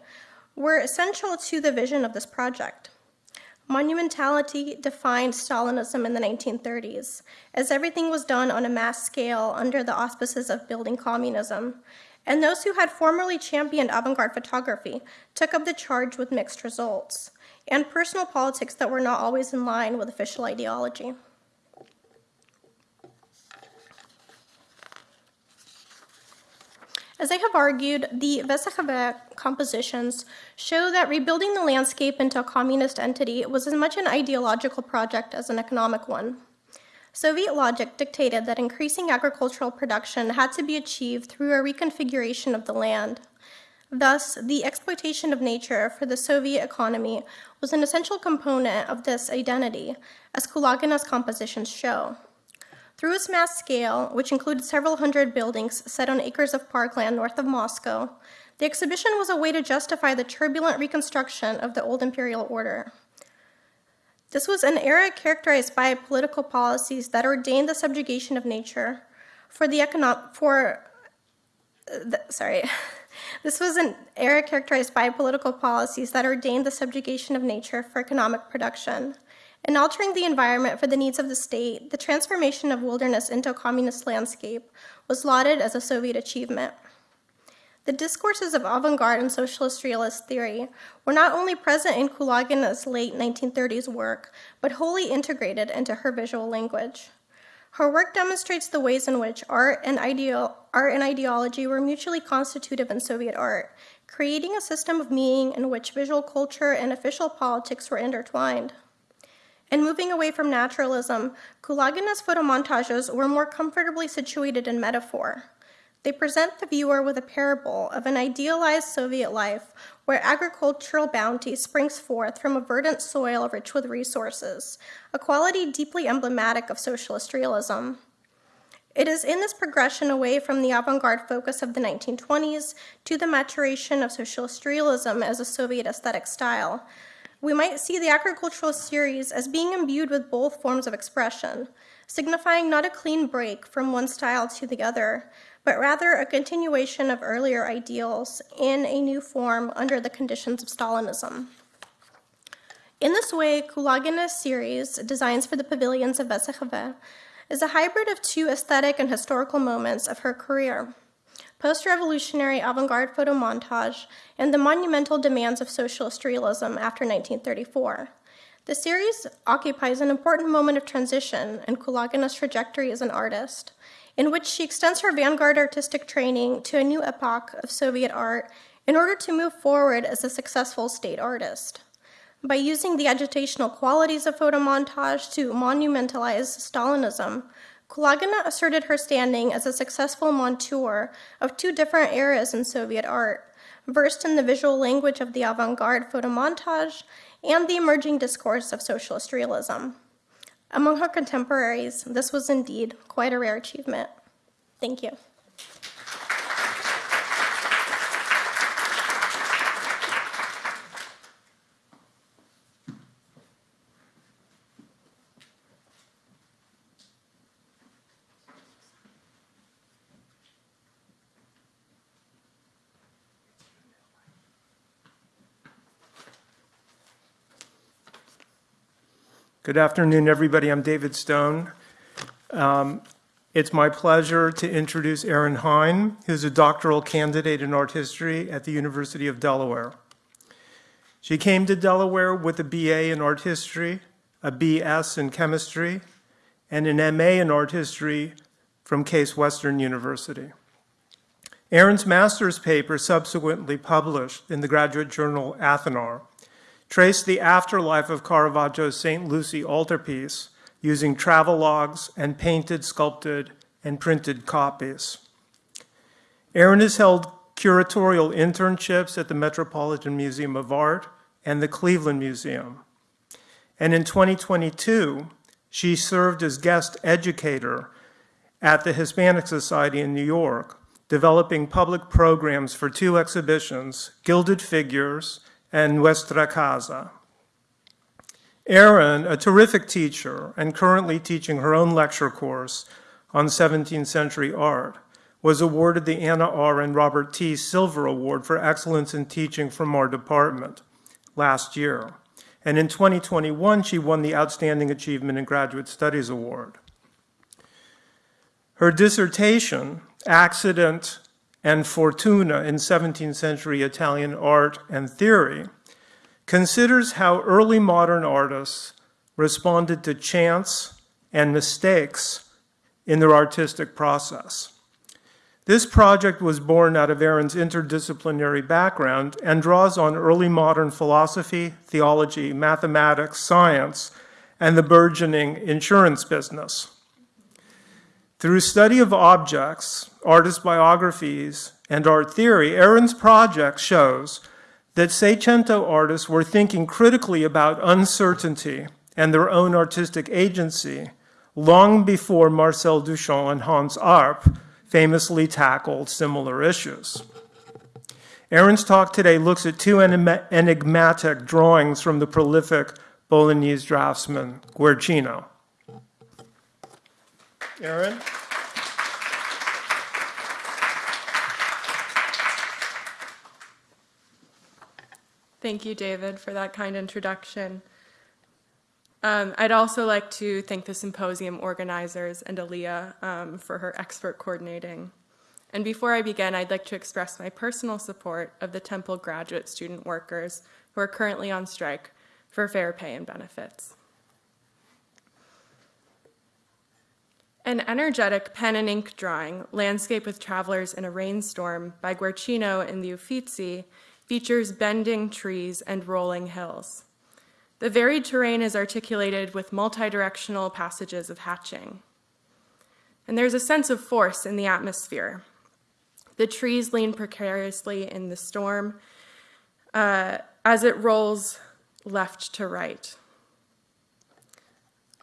were essential to the vision of this project. Monumentality defined Stalinism in the 1930s, as everything was done on a mass scale under the auspices of building communism, and those who had formerly championed avant-garde photography took up the charge with mixed results, and personal politics that were not always in line with official ideology. As I have argued, the VSKhV compositions show that rebuilding the landscape into a communist entity was as much an ideological project as an economic one. Soviet logic dictated that increasing agricultural production had to be achieved through a reconfiguration of the land. Thus, the exploitation of nature for the Soviet economy was an essential component of this identity, as Kulagina's compositions show. Through its mass scale, which included several hundred buildings set on acres of parkland north of Moscow, the exhibition was a way to justify the turbulent reconstruction of the old imperial order. This was an era characterized by political policies that ordained the subjugation of nature for the economic for uh, the, sorry this was an era characterized by political policies that ordained the subjugation of nature for economic production in altering the environment for the needs of the state, the transformation of wilderness into a communist landscape was lauded as a Soviet achievement. The discourses of avant-garde and socialist realist theory were not only present in Kulagina's late 1930s work, but wholly integrated into her visual language. Her work demonstrates the ways in which art and, art and ideology were mutually constitutive in Soviet art, creating a system of meaning in which visual culture and official politics were intertwined. And moving away from naturalism, Kulagina's photomontages were more comfortably situated in metaphor. They present the viewer with a parable of an idealized Soviet life where agricultural bounty springs forth from a verdant soil rich with resources, a quality deeply emblematic of socialist realism. It is in this progression away from the avant-garde focus of the 1920s to the maturation of socialist realism as a Soviet aesthetic style we might see the agricultural series as being imbued with both forms of expression, signifying not a clean break from one style to the other, but rather a continuation of earlier ideals in a new form under the conditions of Stalinism. In this way, Kulagina's series, Designs for the Pavilions of VSKhV, is a hybrid of two aesthetic and historical moments of her career post-revolutionary avant-garde photo montage, and the monumental demands of socialist realism after 1934. The series occupies an important moment of transition in Kulagina's trajectory as an artist, in which she extends her vanguard artistic training to a new epoch of Soviet art in order to move forward as a successful state artist. By using the agitational qualities of photomontage to monumentalize Stalinism, Kulagina asserted her standing as a successful monteur of two different eras in Soviet art, versed in the visual language of the avant garde photomontage and the emerging discourse of socialist realism. Among her contemporaries, this was indeed quite a rare achievement. Thank you.
Good afternoon, everybody. I'm David Stone. Um, It's my pleasure to introduce Erin Hine, who's a doctoral candidate in art history at the University of Delaware. She came to Delaware with a BA in art history, a BS in chemistry, and an MA in art history from Case Western University. Erin's master's paper, subsequently published in the graduate journal Athanor, traced the afterlife of Caravaggio's St. Lucy altarpiece using travel logs and painted, sculpted, and printed copies. Erin has held curatorial internships at the Metropolitan Museum of Art and the Cleveland Museum. And in 2022, she served as guest educator at the Hispanic Society in New York, developing public programs for two exhibitions, Gilded Figures and Nuestra Casa. Erin, a terrific teacher and currently teaching her own lecture course on 17th century art, was awarded the Anna R. and Robert T. Silver Award for Excellence in Teaching from our department last year. And in 2021, she won the Outstanding Achievement in Graduate Studies Award. Her dissertation, Accident and Fortuna in 17th century Italian Art and Theory, considers how early modern artists responded to chance and mistakes in their artistic process. This project was born out of Erin's interdisciplinary background and draws on early modern philosophy, theology, mathematics, science, and the burgeoning insurance business. Through study of objects, artist biographies, and art theory, Erin's project shows that Seicento artists were thinking critically about uncertainty and their own artistic agency long before Marcel Duchamp and Hans Arp famously tackled similar issues. Erin's talk today looks at two enigmatic drawings from the prolific Bolognese draftsman Guercino. Erin?
Thank you, David, for that kind introduction. Um, I'd also like to thank the symposium organizers and Aaliyah um, for her expert coordinating. And before I begin, I'd like to express my personal support of the Temple graduate student workers who are currently on strike for fair pay and benefits. An energetic pen and ink drawing, Landscape with Travelers in a Rainstorm by Guercino in the Uffizi, features bending trees and rolling hills. The varied terrain is articulated with multi-directional passages of hatching. And there's a sense of force in the atmosphere. The trees lean precariously in the storm uh, as it rolls left to right.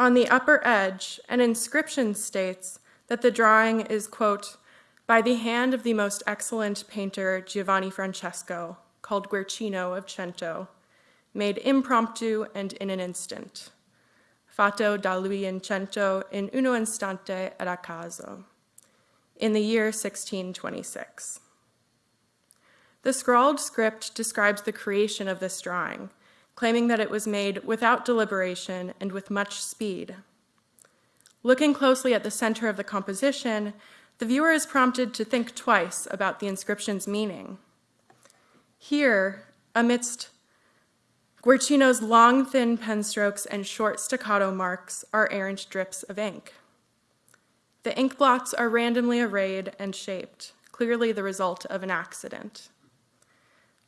On the upper edge, an inscription states that the drawing is, quote, by the hand of the most excellent painter Giovanni Francesco, called Guercino of Cento, made impromptu and in an instant. Fatto da lui in cento in uno istante ed a caso, in the year 1626. The scrawled script describes the creation of this drawing, claiming that it was made without deliberation and with much speed. Looking closely at the center of the composition, the viewer is prompted to think twice about the inscription's meaning. Here, amidst Guercino's long, thin pen strokes and short staccato marks are errant drips of ink. The ink blots are randomly arrayed and shaped, clearly the result of an accident.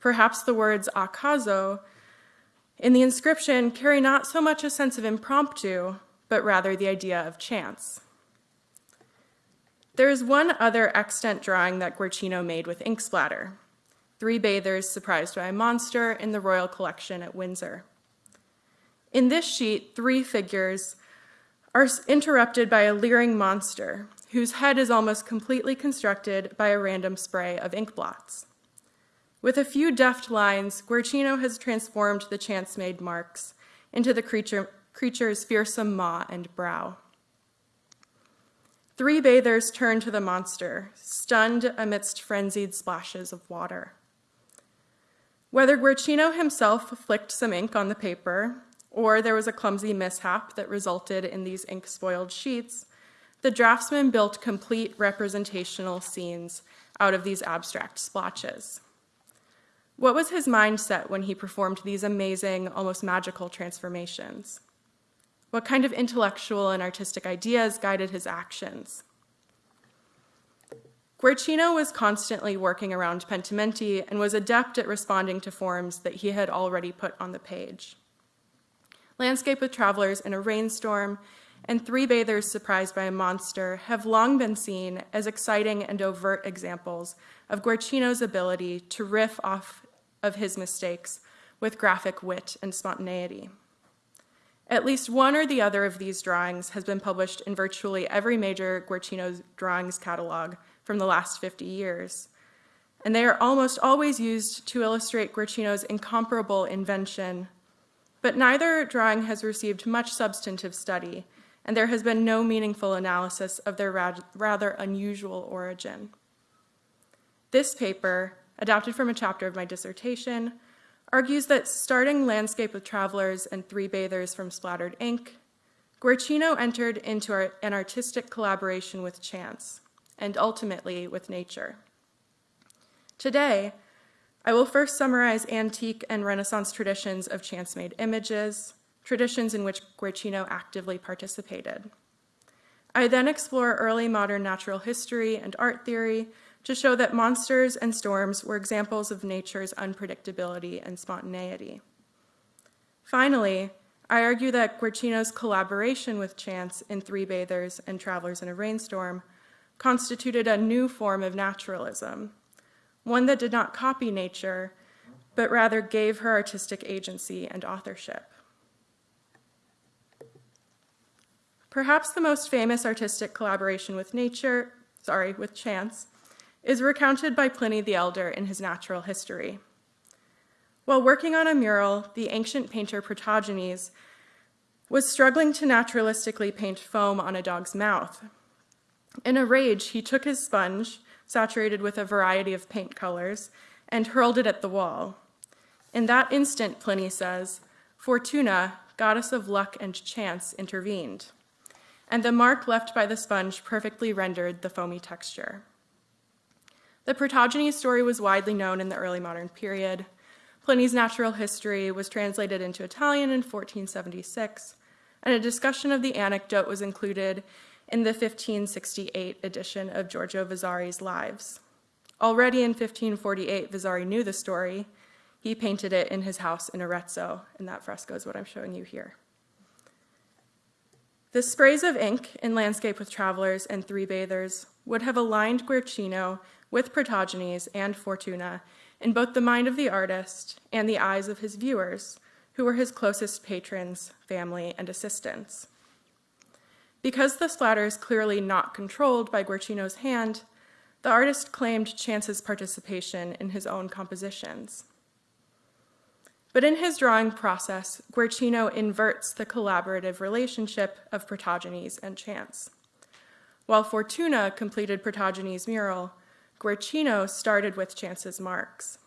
Perhaps the words acaso in the inscription carry not so much a sense of impromptu, but rather the idea of chance. There is one other extant drawing that Guercino made with ink splatter. Three bathers surprised by a monster in the royal collection at Windsor. In this sheet, three figures are interrupted by a leering monster whose head is almost completely constructed by a random spray of ink blots. With a few deft lines, Guercino has transformed the chance-made marks into the creature, creature's fearsome maw and brow. Three bathers turn to the monster, stunned amidst frenzied splashes of water. Whether Guercino himself flicked some ink on the paper, or there was a clumsy mishap that resulted in these ink-spoiled sheets, the draftsman built complete representational scenes out of these abstract splotches. What was his mindset when he performed these amazing, almost magical transformations? What kind of intellectual and artistic ideas guided his actions? Guercino was constantly working around pentimenti and was adept at responding to forms that he had already put on the page. Landscape with Travelers in a Rainstorm and Three Bathers Surprised by a Monster have long been seen as exciting and overt examples of Guercino's ability to riff off of his mistakes with graphic wit and spontaneity. At least one or the other of these drawings has been published in virtually every major Guercino drawings catalog from the last 50 years. And they are almost always used to illustrate Guercino's incomparable invention. But neither drawing has received much substantive study, and there has been no meaningful analysis of their rather unusual origin. This paper, adapted from a chapter of my dissertation, argues that starting Landscape with Travelers and Three Bathers from Splattered Ink, Guercino entered into an artistic collaboration with chance, and ultimately with nature. Today, I will first summarize antique and Renaissance traditions of chance-made images, traditions in which Guercino actively participated. I then explore early modern natural history and art theory to show that monsters and storms were examples of nature's unpredictability and spontaneity. Finally, I argue that Guercino's collaboration with chance in Three Bathers and Travelers in a Rainstorm constituted a new form of naturalism, one that did not copy nature, but rather gave her artistic agency and authorship. Perhaps the most famous artistic collaboration with nature, sorry, with chance, is recounted by Pliny the Elder in his Natural History. While working on a mural, the ancient painter Protogenes was struggling to naturalistically paint foam on a dog's mouth. In a rage, he took his sponge, saturated with a variety of paint colors, and hurled it at the wall. In that instant, Pliny says, Fortuna, goddess of luck and chance, intervened, and the mark left by the sponge perfectly rendered the foamy texture. The Protogenes story was widely known in the early modern period. Pliny's natural history was translated into Italian in 1476, and a discussion of the anecdote was included in the 1568 edition of Giorgio Vasari's Lives. Already in 1548, Vasari knew the story. He painted it in his house in Arezzo, and that fresco is what I'm showing you here. The sprays of ink in Landscape with Travelers and Three Bathers would have aligned Guercino with Protogenes and Fortuna in both the mind of the artist and the eyes of his viewers, who were his closest patrons, family, and assistants. Because the splatter is clearly not controlled by Guercino's hand, the artist claimed Chance's participation in his own compositions. But in his drawing process, Guercino inverts the collaborative relationship of Protogenes and Chance. While Fortuna completed Protogenes' mural, Guercino started with Chance's marks.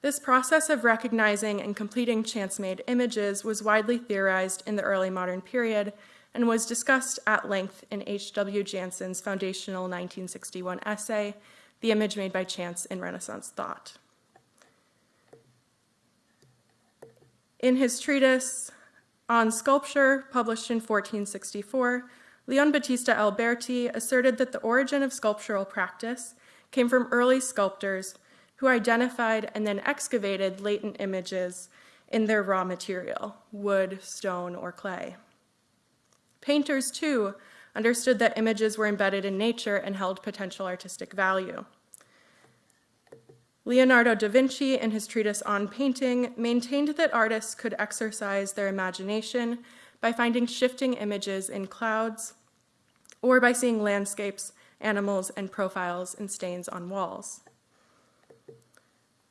This process of recognizing and completing chance-made images was widely theorized in the early modern period and was discussed at length in H.W. Janson's foundational 1961 essay, The Image Made by Chance in Renaissance Thought. In his treatise on sculpture, published in 1464, Leon Battista Alberti asserted that the origin of sculptural practice came from early sculptors who identified and then excavated latent images in their raw material, wood, stone, or clay. Painters, too, understood that images were embedded in nature and held potential artistic value. Leonardo da Vinci, in his treatise on painting, maintained that artists could exercise their imagination by finding shifting images in clouds or by seeing landscapes, animals, and profiles in stains on walls.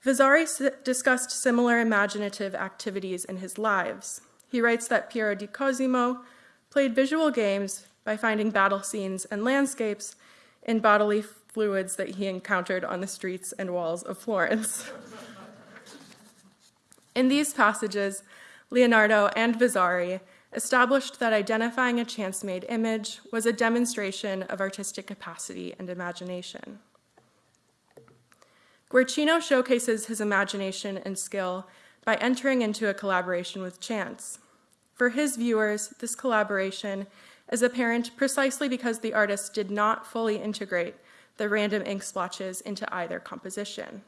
Vasari discussed similar imaginative activities in his lives. He writes that Piero di Cosimo played visual games by finding battle scenes and landscapes in bodily fluids that he encountered on the streets and walls of Florence. in these passages, Leonardo and Vasari established that identifying a chance made image was a demonstration of artistic capacity and imagination. Guercino showcases his imagination and skill by entering into a collaboration with chance. For his viewers, this collaboration is apparent precisely because the artist did not fully integrate the random ink splotches into either composition.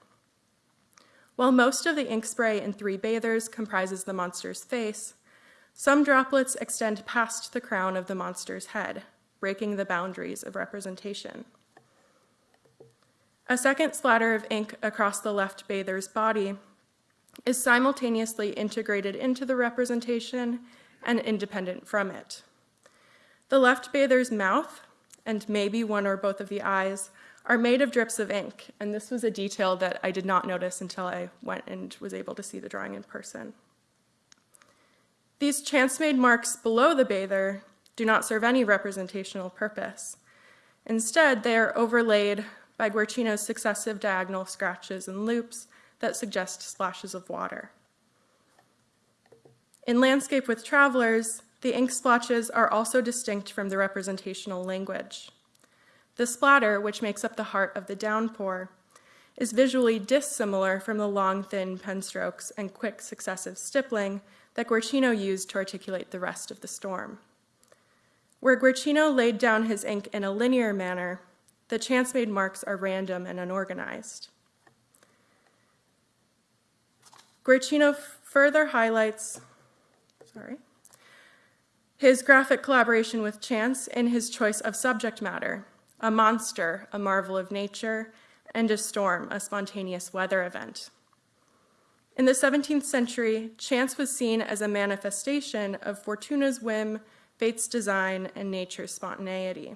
While most of the ink spray in Three Bathers comprises the monster's face, some droplets extend past the crown of the monster's head, breaking the boundaries of representation. A second splatter of ink across the left bather's body is simultaneously integrated into the representation and independent from it. The left bather's mouth, and maybe one or both of the eyes, are made of drips of ink, and this was a detail that I did not notice until I went and was able to see the drawing in person. These chance-made marks below the bather do not serve any representational purpose. Instead, they are overlaid by Guercino's successive diagonal scratches and loops that suggest splashes of water. In Landscape with Travelers, the ink splotches are also distinct from the representational language. The splatter, which makes up the heart of the downpour, is visually dissimilar from the long, thin pen strokes and quick successive stippling that Guercino used to articulate the rest of the storm. Where Guercino laid down his ink in a linear manner, the chance-made marks are random and unorganized. Guercino further highlights, sorry, his graphic collaboration with chance in his choice of subject matter, a monster, a marvel of nature, and a storm, a spontaneous weather event. In the 17th century, chance was seen as a manifestation of Fortuna's whim, fate's design, and nature's spontaneity.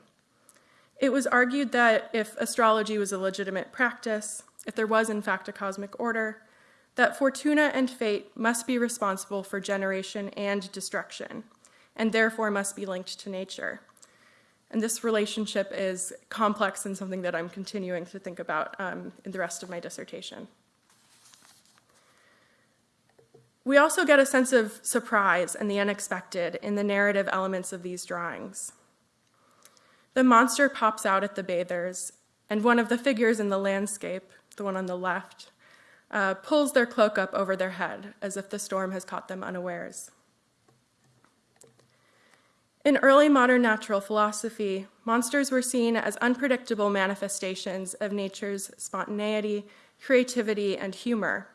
It was argued that if astrology was a legitimate practice, if there was in fact a cosmic order, that Fortuna and fate must be responsible for generation and destruction, and therefore must be linked to nature. And this relationship is complex and something that I'm continuing to think about um, in the rest of my dissertation. We also get a sense of surprise and the unexpected in the narrative elements of these drawings. The monster pops out at the bathers, and one of the figures in the landscape, the one on the left, uh, pulls their cloak up over their head as if the storm has caught them unawares. In early modern natural philosophy, monsters were seen as unpredictable manifestations of nature's spontaneity, creativity, and humor.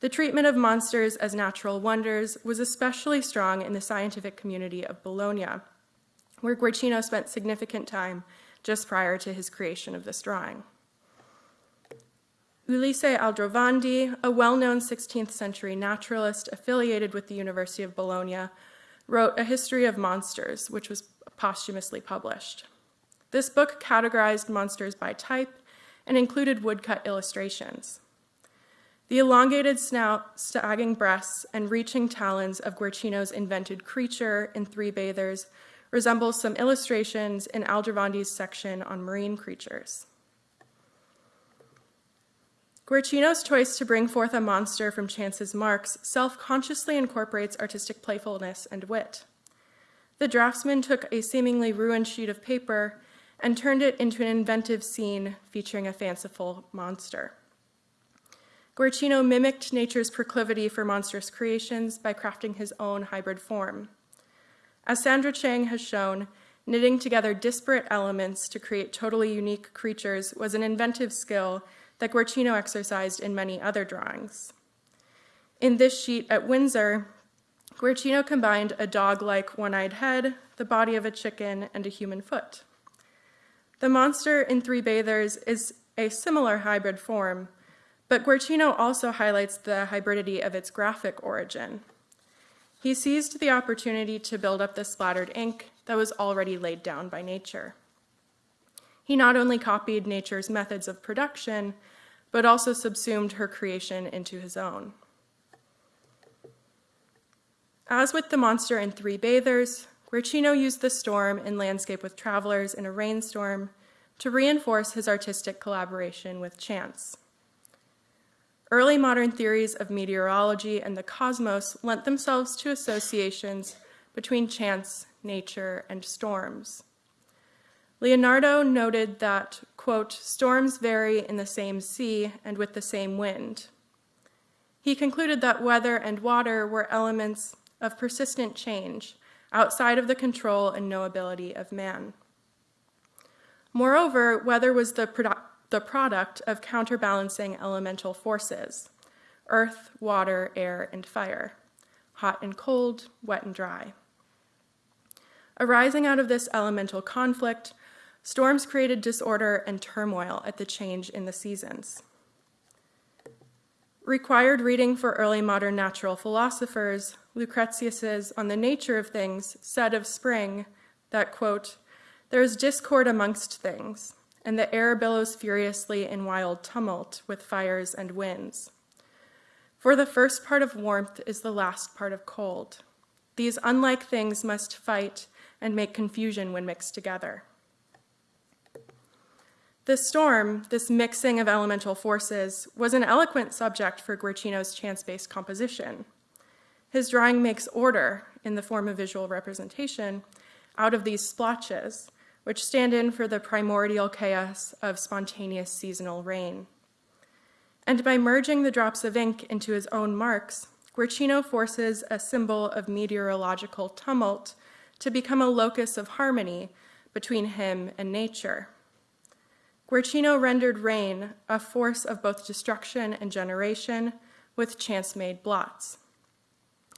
The treatment of monsters as natural wonders was especially strong in the scientific community of Bologna, where Guercino spent significant time just prior to his creation of this drawing. Ulisse Aldrovandi, a well-known 16th century naturalist affiliated with the University of Bologna, wrote A History of Monsters, which was posthumously published. This book categorized monsters by type and included woodcut illustrations. The elongated snout, sagging breasts, and reaching talons of Guercino's invented creature in Three Bathers resembles some illustrations in Aldrovandi's section on marine creatures. Guercino's choice to bring forth a monster from Chance's marks self-consciously incorporates artistic playfulness and wit. The draftsman took a seemingly ruined sheet of paper and turned it into an inventive scene featuring a fanciful monster. Guercino mimicked nature's proclivity for monstrous creations by crafting his own hybrid form. As Sandra Cheng has shown, knitting together disparate elements to create totally unique creatures was an inventive skill that Guercino exercised in many other drawings. In this sheet at Windsor, Guercino combined a dog-like one-eyed head, the body of a chicken, and a human foot. The monster in Three Bathers is a similar hybrid form, but Guercino also highlights the hybridity of its graphic origin. He seized the opportunity to build up the splattered ink that was already laid down by nature. He not only copied nature's methods of production, but also subsumed her creation into his own. As with the monster in Three Bathers, Guercino used the storm in Landscape with Travelers in a Rainstorm to reinforce his artistic collaboration with chance. Early modern theories of meteorology and the cosmos lent themselves to associations between chance, nature, and storms. Leonardo noted that, quote, storms vary in the same sea and with the same wind. He concluded that weather and water were elements of persistent change outside of the control and knowability of man. Moreover, weather was the, the product of counterbalancing elemental forces earth, water, air, and fire, hot and cold, wet and dry. Arising out of this elemental conflict, storms created disorder and turmoil at the change in the seasons. Required reading for early modern natural philosophers, Lucretius's On the Nature of Things said of spring that, quote, there is discord amongst things, and the air billows furiously in wild tumult with fires and winds. For the first part of warmth is the last part of cold. These unlike things must fight and make confusion when mixed together. The storm, this mixing of elemental forces, was an eloquent subject for Guercino's chance-based composition. His drawing makes order, in the form of visual representation, out of these splotches, which stand in for the primordial chaos of spontaneous seasonal rain. And by merging the drops of ink into his own marks, Guercino forces a symbol of meteorological tumult to become a locus of harmony between him and nature. Guercino rendered rain a force of both destruction and generation with chance-made blots.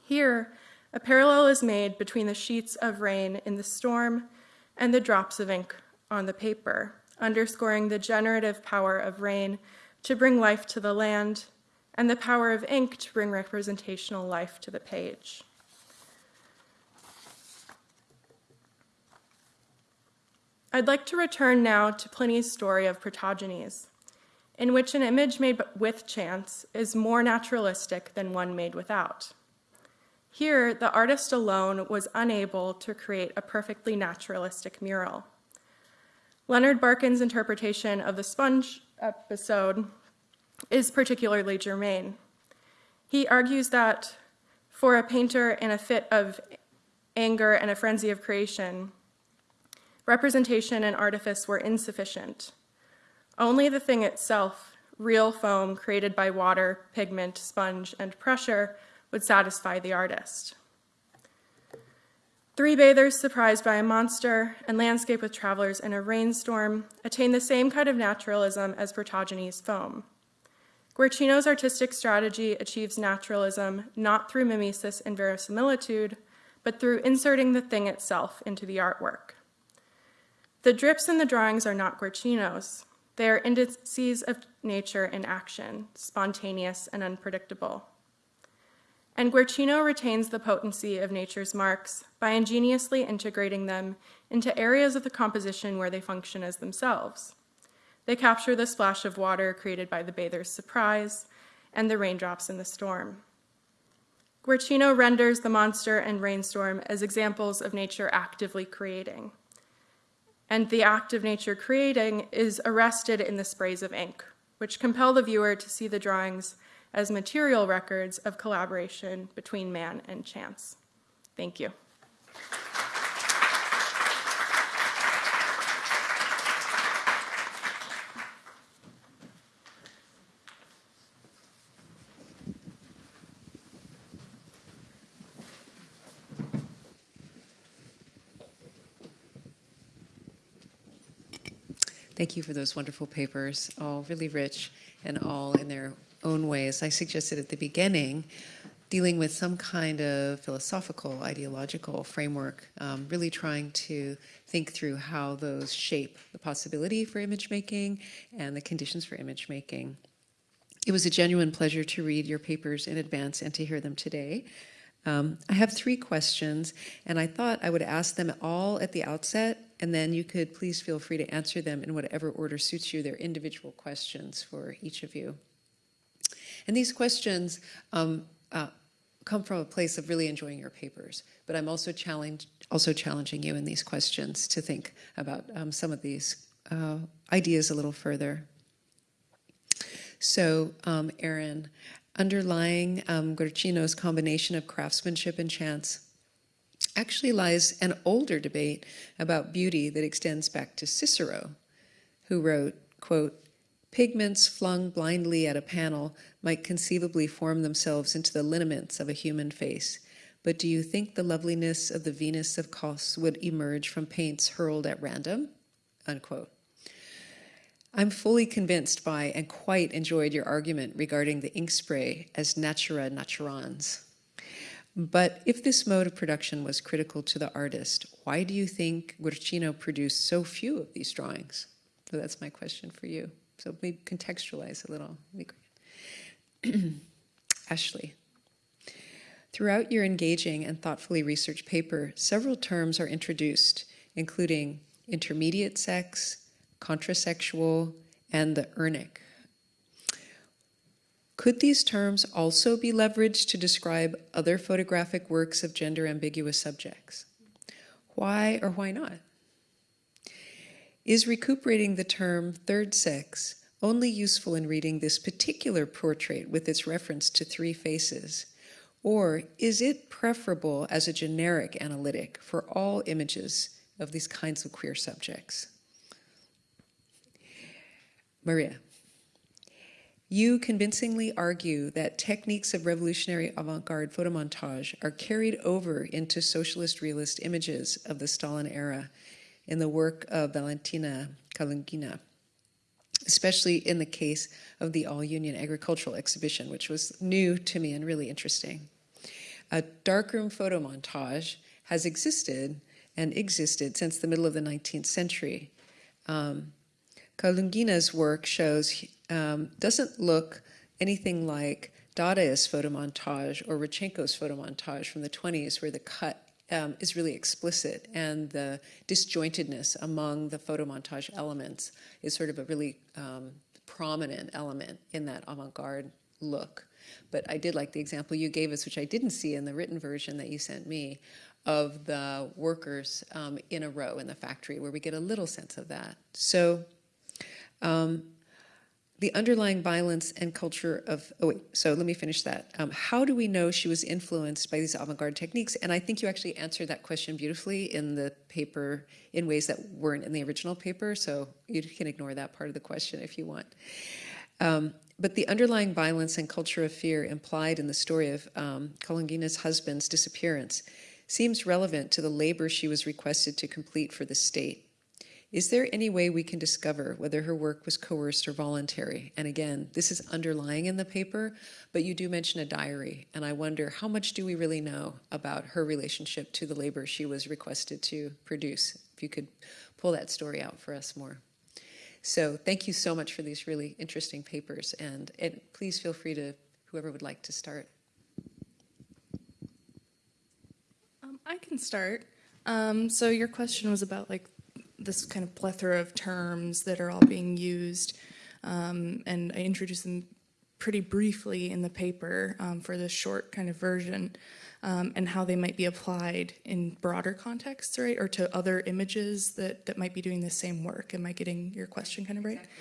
Here, a parallel is made between the sheets of rain in the storm and the drops of ink on the paper, underscoring the generative power of rain to bring life to the land and the power of ink to bring representational life to the page. I'd like to return now to Pliny's story of Protogenes, in which an image made with chance is more naturalistic than one made without. Here, the artist alone was unable to create a perfectly naturalistic mural. Leonard Barkan's interpretation of the sponge episode is particularly germane. He argues that for a painter in a fit of anger and a frenzy of creation, representation and artifice were insufficient. Only the thing itself, real foam created by water, pigment, sponge, and pressure, would satisfy the artist. Three bathers surprised by a monster and landscape with travelers in a rainstorm attain the same kind of naturalism as Protogenes' foam. Guercino's artistic strategy achieves naturalism not through mimesis and verisimilitude, but through inserting the thing itself into the artwork. The drips in the drawings are not Guercino's. They are indices of nature in action, spontaneous and unpredictable. And Guercino retains the potency of nature's marks by ingeniously integrating them into areas of the composition where they function as themselves. They capture the splash of water created by the bather's surprise and the raindrops in the storm. Guercino renders the monster and rainstorm as examples of nature actively creating. And the act of nature creating is arrested in the sprays of ink, which compel the viewer to see the drawings as material records of collaboration between man and chance. Thank you.
Thank you for those wonderful papers, all really rich and all in their own ways. I suggested at the beginning dealing with some kind of philosophical, ideological framework, um, really trying to think through how those shape the possibility for image making and the conditions for image making. It was a genuine pleasure to read your papers in advance and to hear them today. Um, I have three questions, and I thought I would ask them all at the outset, and then you could please feel free to answer them in whatever order suits you. They're individual questions for each of you. And these questions um, uh, come from a place of really enjoying your papers, but I'm also, challenge, also challenging you in these questions to think about um, some of these uh, ideas a little further. So, um, Erin, underlying um, Guercino's combination of craftsmanship and chance actually lies an older debate about beauty that extends back to Cicero, who wrote, quote, Pigments flung blindly at a panel might conceivably form themselves into the lineaments of a human face. But do you think the loveliness of the Venus of Cos would emerge from paints hurled at random? Unquote. I'm fully convinced by and quite enjoyed your argument regarding the ink spray as natura naturans. But if this mode of production was critical to the artist, why do you think Guercino produced so few of these drawings? So that's my question for you. So maybe contextualize a little. Ashley. Throughout your engaging and thoughtfully researched paper, several terms are introduced, including intermediate sex, contrasexual, and the urnic. Could these terms also be leveraged to describe other photographic works of gender ambiguous subjects? Why or why not? Is recuperating the term third sex only useful in reading this particular portrait with its reference to three faces? Or is it preferable as a generic analytic for all images of these kinds of queer subjects? Maria, you convincingly argue that techniques of revolutionary avant-garde photomontage are carried over into socialist realist images of the Stalin era in the work of Valentina Kulagina, especially in the case of the All-Union Agricultural Exhibition, which was new to me and really interesting. A darkroom photo montage has existed and existed since the middle of the 19th century. Um, Kulagina's work shows, um, doesn't look anything like Dadaist photo montage or Rodchenko's photo montage from the 20s where the cut um, is really explicit and the disjointedness among the photomontage elements is sort of a really um, prominent element in that avant-garde look. But I did like the example you gave us, which I didn't see in the written version that you sent me, of the workers um, in a row in the factory where we get a little sense of that. So um, the underlying violence and culture of, oh wait, so let me finish that. Um, how do we know she was influenced by these avant-garde techniques? And I think you actually answered that question beautifully in the paper in ways that weren't in the original paper, so you can ignore that part of the question if you want. Um, but the underlying violence and culture of fear implied in the story of um, Kulagina's husband's disappearance seems relevant to the labor she was requested to complete for the state. Is there any way we can discover whether her work was coerced or voluntary? And again, this is underlying in the paper, but you do mention a diary, and I wonder how much do we really know about her relationship to the labor she was requested to produce? If you could pull that story out for us more. So thank you so much for these really interesting papers, and, and please feel free to, whoever would like to start.
Um, I can start. Um, so your question was about like this kind of plethora of terms that are all being used, um, and I introduced them pretty briefly in the paper um, for this short kind of version, um, and how they might be applied in broader contexts, right, or to other images that, that might be doing the same work. Am I getting your question kind of right? Exactly.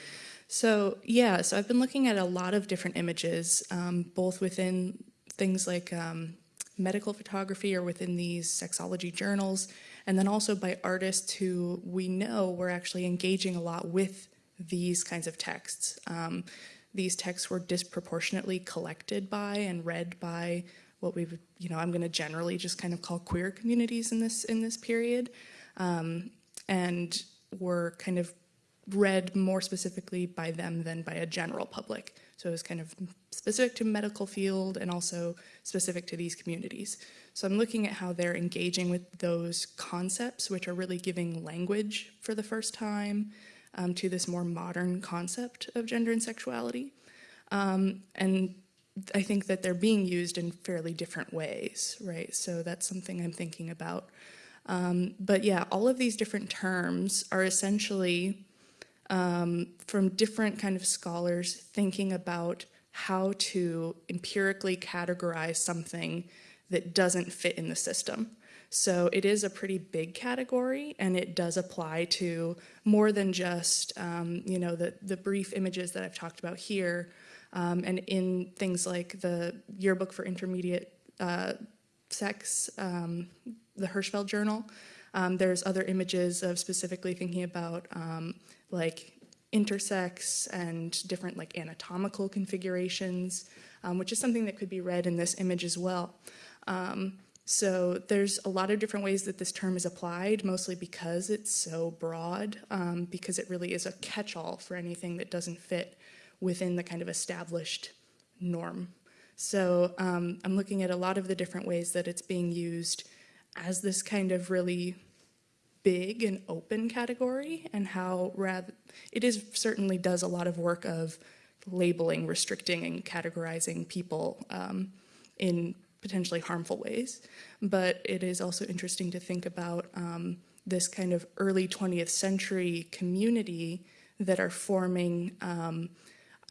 So yeah, so I've been looking at a lot of different images, um, both within things like um, medical photography or within these sexology journals, and then also by artists who we know were actually engaging a lot with these kinds of texts. Um, these texts were disproportionately collected by and read by what we would, you know, I'm going to generally just kind of call queer communities in this in this period, um, and were kind of read more specifically by them than by a general public. So it was kind of specific to medical field and also specific to these communities. So I'm looking at how they're engaging with those concepts, which are really giving language for the first time um, to this more modern concept of gender and sexuality. Um, and I think that they're being used in fairly different ways, right? So that's something I'm thinking about. Um, but yeah, all of these different terms are essentially um, from different kind of scholars thinking about how to empirically categorize something that doesn't fit in the system. So it is a pretty big category and it does apply to more than just, um, you know, the, the brief images that I've talked about here. Um, and in things like the yearbook for intermediate uh, sex, um, the Hirschfeld Journal, um, there's other images of specifically thinking about um, like intersex and different like anatomical configurations, um, which is something that could be read in this image as well. Um, so there's a lot of different ways that this term is applied, mostly because it's so broad, um, because it really is a catch-all for anything that doesn't fit within the kind of established norm. So um, I'm looking at a lot of the different ways that it's being used as this kind of really big and open category and how rather it is certainly does a lot of work of labeling, restricting, and categorizing people um, in potentially harmful ways. But it is also interesting to think about um, this kind of early 20th century community that are forming um,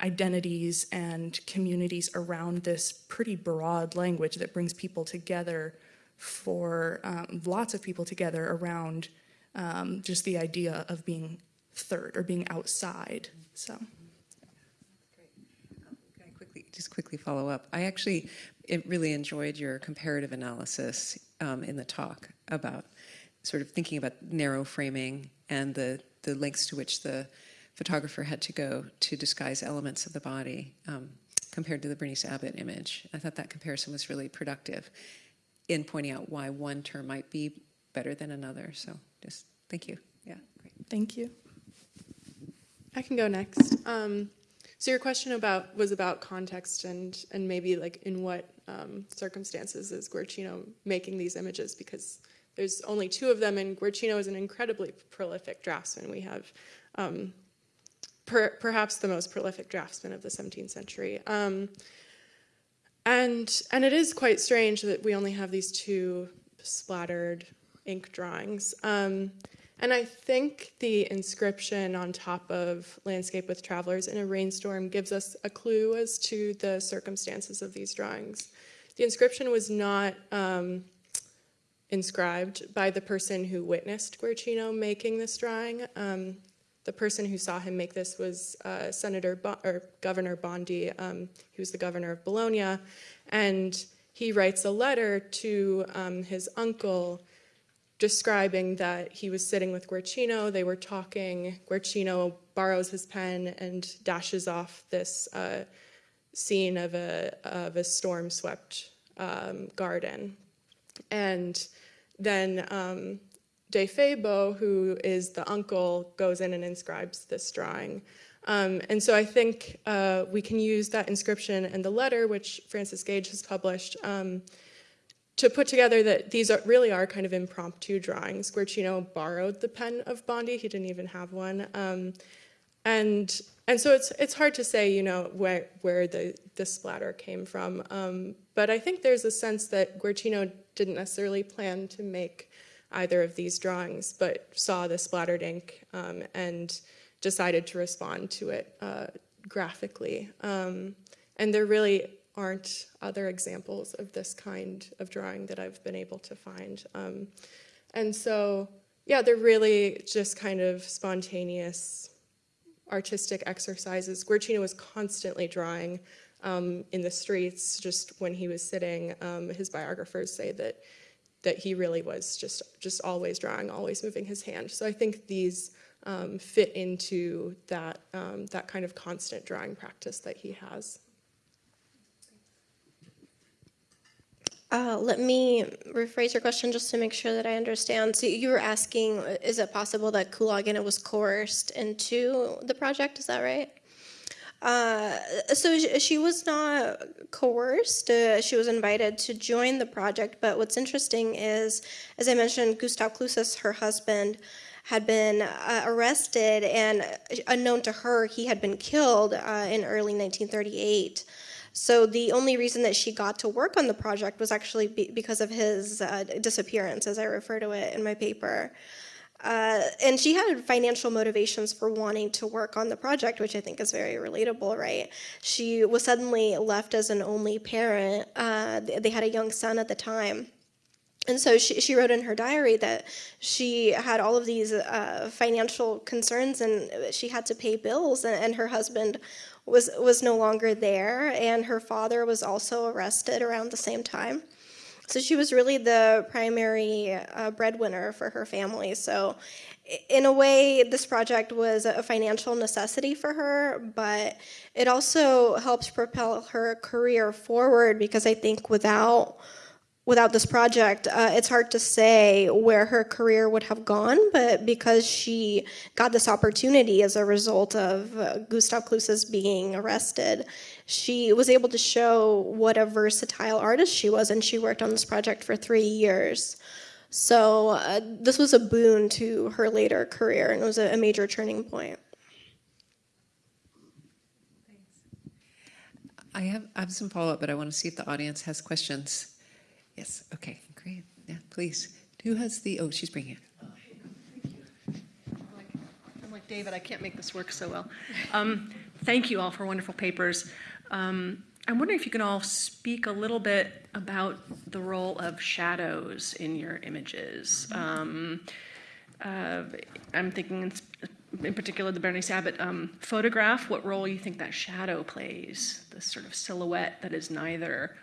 identities and communities around this pretty broad language that brings people together for um, lots of people together around um, just the idea of being third or being outside. So.
Can I quickly, just quickly follow up? I actually it really enjoyed your comparative analysis um, in the talk about sort of thinking about narrow framing and the, the lengths to which the photographer had to go to disguise elements of the body um, compared to the Berenice Abbott image. I thought that comparison was really productive in pointing out why one term might be better than another. So just thank you. Yeah, great.
Thank you.
I can go next. Um, so your question about was about context and and maybe like in what um, circumstances is Guercino making these images because there's only two of them and Guercino is an incredibly prolific draftsman. We have um, per, perhaps the most prolific draftsman of the 17th century. Um, and and it is quite strange that we only have these two splattered ink drawings. Um, and I think the inscription on top of Landscape with Travelers in a Rainstorm gives us a clue as to the circumstances of these drawings. The inscription was not um, inscribed by the person who witnessed Guercino making this drawing. Um, the person who saw him make this was uh, Senator or Governor Bondi. Um, he was the governor of Bologna, and he writes a letter to um, his uncle describing that he was sitting with Guercino, they were talking, Guercino borrows his pen and dashes off this uh, scene of a, of a storm-swept um, garden. And then um, De Febo, who is the uncle, goes in and inscribes this drawing. Um, and so I think uh, we can use that inscription and the letter, which Frances Gage has published, um, to put together that these are, really are kind of impromptu drawings. Guercino borrowed the pen of Bondi, he didn't even have one. Um, and and so it's it's hard to say, you know, where where the the splatter came from. Um, but I think there's a sense that Guercino didn't necessarily plan to make either of these drawings, but saw the splattered ink um, and decided to respond to it uh, graphically. Um, and there really aren't other examples of this kind of drawing that I've been able to find. Um, and so, yeah, they're really just kind of spontaneous artistic exercises. Guercino was constantly drawing um, in the streets just when he was sitting. Um, his biographers say that that he really was just just always drawing, always moving his hand. So I think these um, fit into that um, that kind of constant drawing practice that he has.
Uh, let me rephrase your question just to make sure that I understand. So you were asking, is it possible that Kulagina was coerced into the project? Is that right? Uh, so sh- she was not coerced. Uh, she was invited to join the project. But what's interesting is, as I mentioned, Gustav Klutsis, her husband, had been uh, arrested, and uh, unknown to her, he had been killed uh, in early 1938. So the only reason that she got to work on the project was actually be- because of his uh, disappearance, as I refer to it in my paper. Uh, and she had financial motivations for wanting to work on the project, which I think is very relatable, right? She was suddenly left as an only parent. Uh, they they had a young son at the time. And so she, she wrote in her diary that she had all of these uh, financial concerns and she had to pay bills, and, and her husband was, was no longer there, and her father was also arrested around the same time. So she was really the primary uh, breadwinner for her family. So, in a way, this project was a financial necessity for her, but it also helps propel her career forward because I think without without this project, uh, it's hard to say where her career would have gone, but because she got this opportunity as a result of uh, Gustav Klutsis being arrested, she was able to show what a versatile artist she was, and she worked on this project for three years. So uh, this was a boon to her later career, and it was a, a major turning point.
I have, I have some follow-up, but I want to see if the audience has questions. Yes, okay, great. Yeah, please. Who has the, oh, she's bringing it.
I'm like David, I can't make this work so well. Um, Thank you all for wonderful papers. Um, I'm wondering if you can all speak a little bit about the role of shadows in your images. Um, uh, I'm thinking in, in particular the Berenice Abbott um, photograph, what role you think that shadow plays, this sort of silhouette that is neither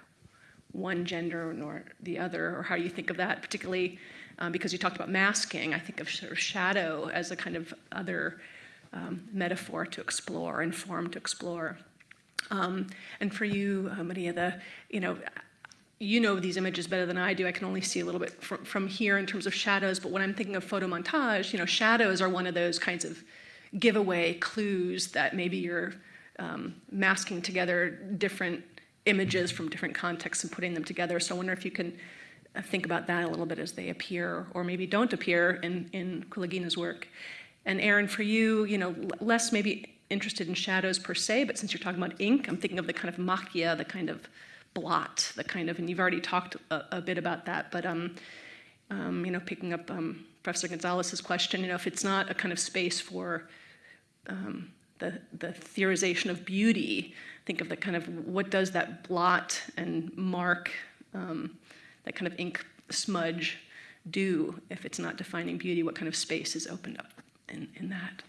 one gender nor the other, or how you think of that, particularly um, because you talked about masking. I think of sort of shadow as a kind of other um, metaphor to explore and form to explore. Um, and for you, uh, Maria, the you know, you know these images better than I do. I can only see a little bit from, from here in terms of shadows. But when I'm thinking of photo montage, you know, shadows are one of those kinds of giveaway clues that maybe you're um, masking together different images from different contexts and putting them together. So I wonder if you can uh, think about that a little bit as they appear or maybe don't appear in, in Kulagina's work. And Erin, for you, you know, less maybe interested in shadows per se, but since you're talking about ink, I'm thinking of the kind of macchia, the kind of blot, the kind of, and you've already talked a, a bit about that, but, um, um, you know, picking up um, Professor Gonzalez's question, you know, if it's not a kind of space for um, the, the theorization of beauty, think of the kind of what does that blot and mark, um, that kind of ink smudge do if it's not defining beauty? What kind of space is opened up in, in that?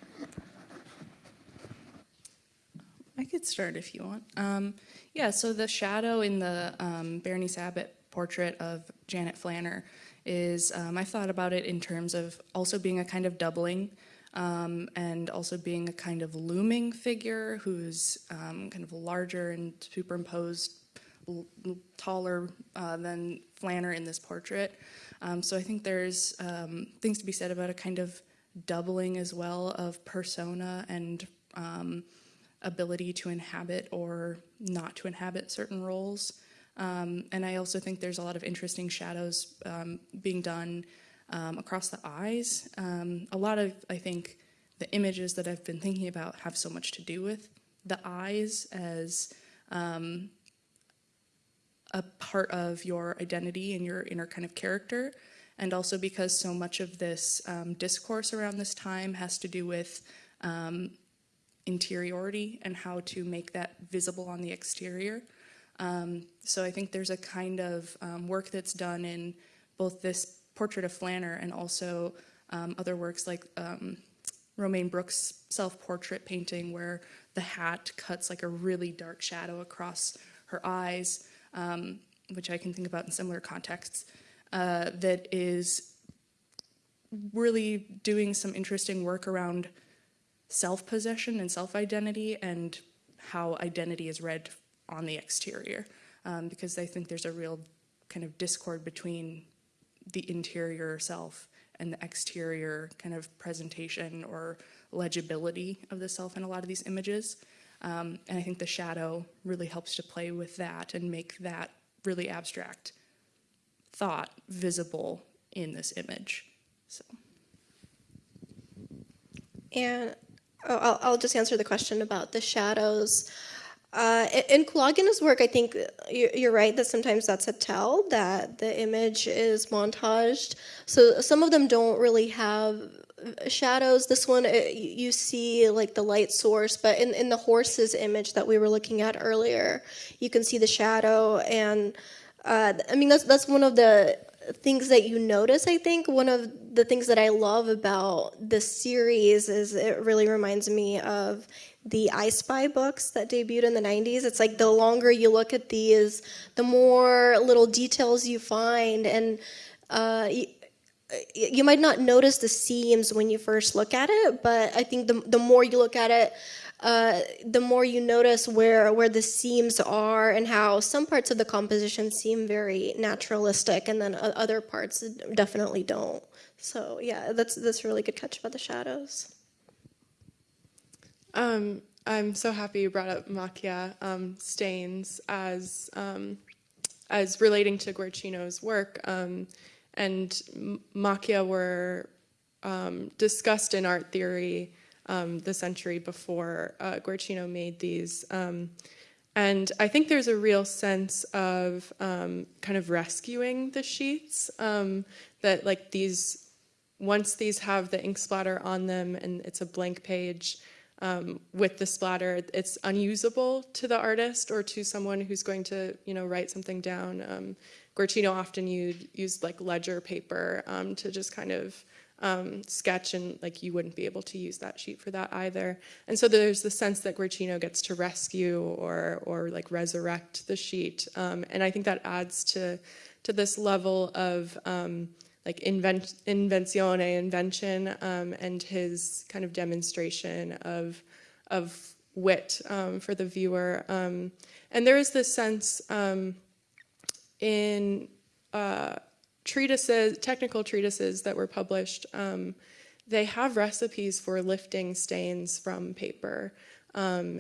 I could start if you want. Um, yeah, so the shadow in the um, Berenice Abbott portrait of Janet Flanner is, um, I thought about it in terms of also being a kind of doubling um, and also being a kind of looming figure who's um, kind of larger and superimposed, taller uh, than Flanner in this portrait. Um, so I think there's um, things to be said about a kind of doubling as well of persona and um, ability to inhabit or not to inhabit certain roles. Um, and I also think there's a lot of interesting shadows being done um, across the eyes. Um, a lot of, I think, the images that I've been thinking about have so much to do with the eyes as um, a part of your identity and your inner kind of character. And also because so much of this um, discourse around this time has to do with um, interiority and how to make that visible on the exterior. Um, so I think there's a kind of um, work that's done in both this portrait of Flanner and also um, other works like um, Romaine Brooks' self-portrait painting where the hat cuts like a really dark shadow across her eyes, um, which I can think about in similar contexts, uh, that is really doing some interesting work around self possession and self identity and how identity is read on the exterior. Um, because I think there's a real kind of discord between the interior self and the exterior kind of presentation or legibility of the self in a lot of these images. Um, and I think the shadow really helps to play with that and make that really abstract thought visible in this image. So.
And oh, I'll, I'll just answer the question about the shadows. Uh, in Kulagina's work, I think you- you're right that sometimes that's a tell that the image is montaged. So some of them don't really have shadows. This one, uh, you you see like the light source, but in, in the horse's image that we were looking at earlier, you can see the shadow. And uh, I mean, that's, that's one of the things that you notice, I think. One of the things that I love about this series is it really reminds me of the I Spy books that debuted in the 90s. It's like the longer you look at these, the more little details you find. And uh, you, you might not notice the seams when you first look at it, but I think the, the more you look at it, uh, the more you notice where where the seams are and how some parts of the composition seem very naturalistic, and then other parts definitely don't. So yeah, that's that's a really good catch about the shadows.
Um, I'm so happy you brought up macchia um, stains as um, as relating to Guercino's work, um, and macchia were um, discussed in art theory um, the century before uh, Guercino made these. And I think there's a real sense of kind of rescuing the sheets that like these once these have the ink splatter on them and it's a blank page um, with the splatter, it's unusable to the artist or to someone who's going to, you know, write something down. Um, Guercino often used, used like ledger paper um, to just kind of um, sketch and like you wouldn't be able to use that sheet for that either. And so there's the sense that Guercino gets to rescue or, or like resurrect the sheet. Um, and I think that adds to, to this level of, um, like invent, invenzione, invention, um, and his kind of demonstration of, of wit um, for the viewer. Um, and there is this sense um, in uh, treatises, technical treatises that were published, um, they have recipes for lifting stains from paper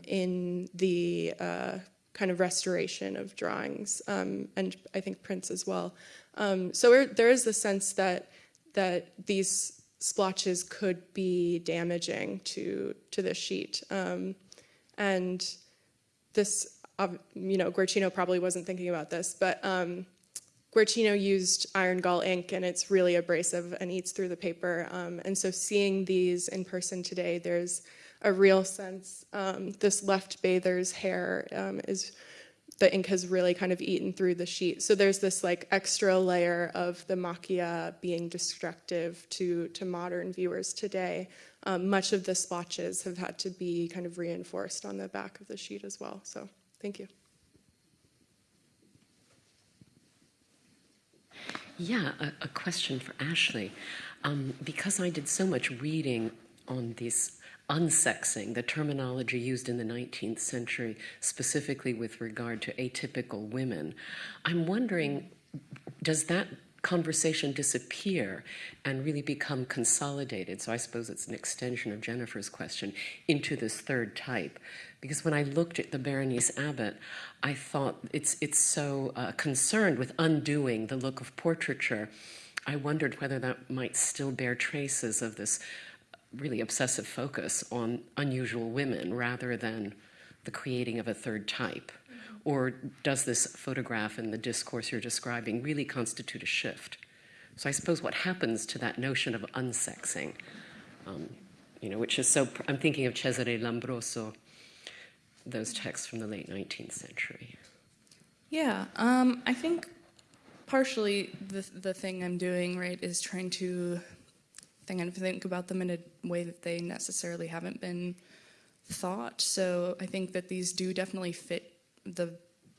in the uh, kind of restoration of drawings, um, and I think prints as well. Um, so there is the sense that that these splotches could be damaging to to the sheet, um, and this, you know, Guercino probably wasn't thinking about this, but um, Guercino used iron gall ink, and it's really abrasive and eats through the paper. Um, and so, seeing these in person today, there's a real sense. Um, this left bather's hair um, is the ink has really kind of eaten through the sheet. So there's this like extra layer of the macchia being destructive to, to modern viewers today. Um, much of the splotches have had to be kind of reinforced on the back of the sheet as well. So thank you.
Yeah, a, a question for Ashley. Um, because I did so much reading on these unsexing, the terminology used in the 19th century, specifically with regard to atypical women, I'm wondering does that conversation disappear and really become consolidated? So I suppose it's an extension of Jennifer's question into this third type. Because when I looked at the Berenice Abbott, I thought it's, it's so uh, concerned with undoing the look of portraiture. I wondered whether that might still bear traces of this really obsessive focus on unusual women rather than the creating of a third type? Or does this photograph and the discourse you're describing really constitute a shift? So I suppose what happens to that notion of unsexing, um, you know, which is so, I'm thinking of Cesare Lombroso, those texts from the late 19th century.
Yeah, um, I think partially the the thing I'm doing right is trying to think and think about them in a way that they necessarily haven't been thought. So I think that these do definitely fit the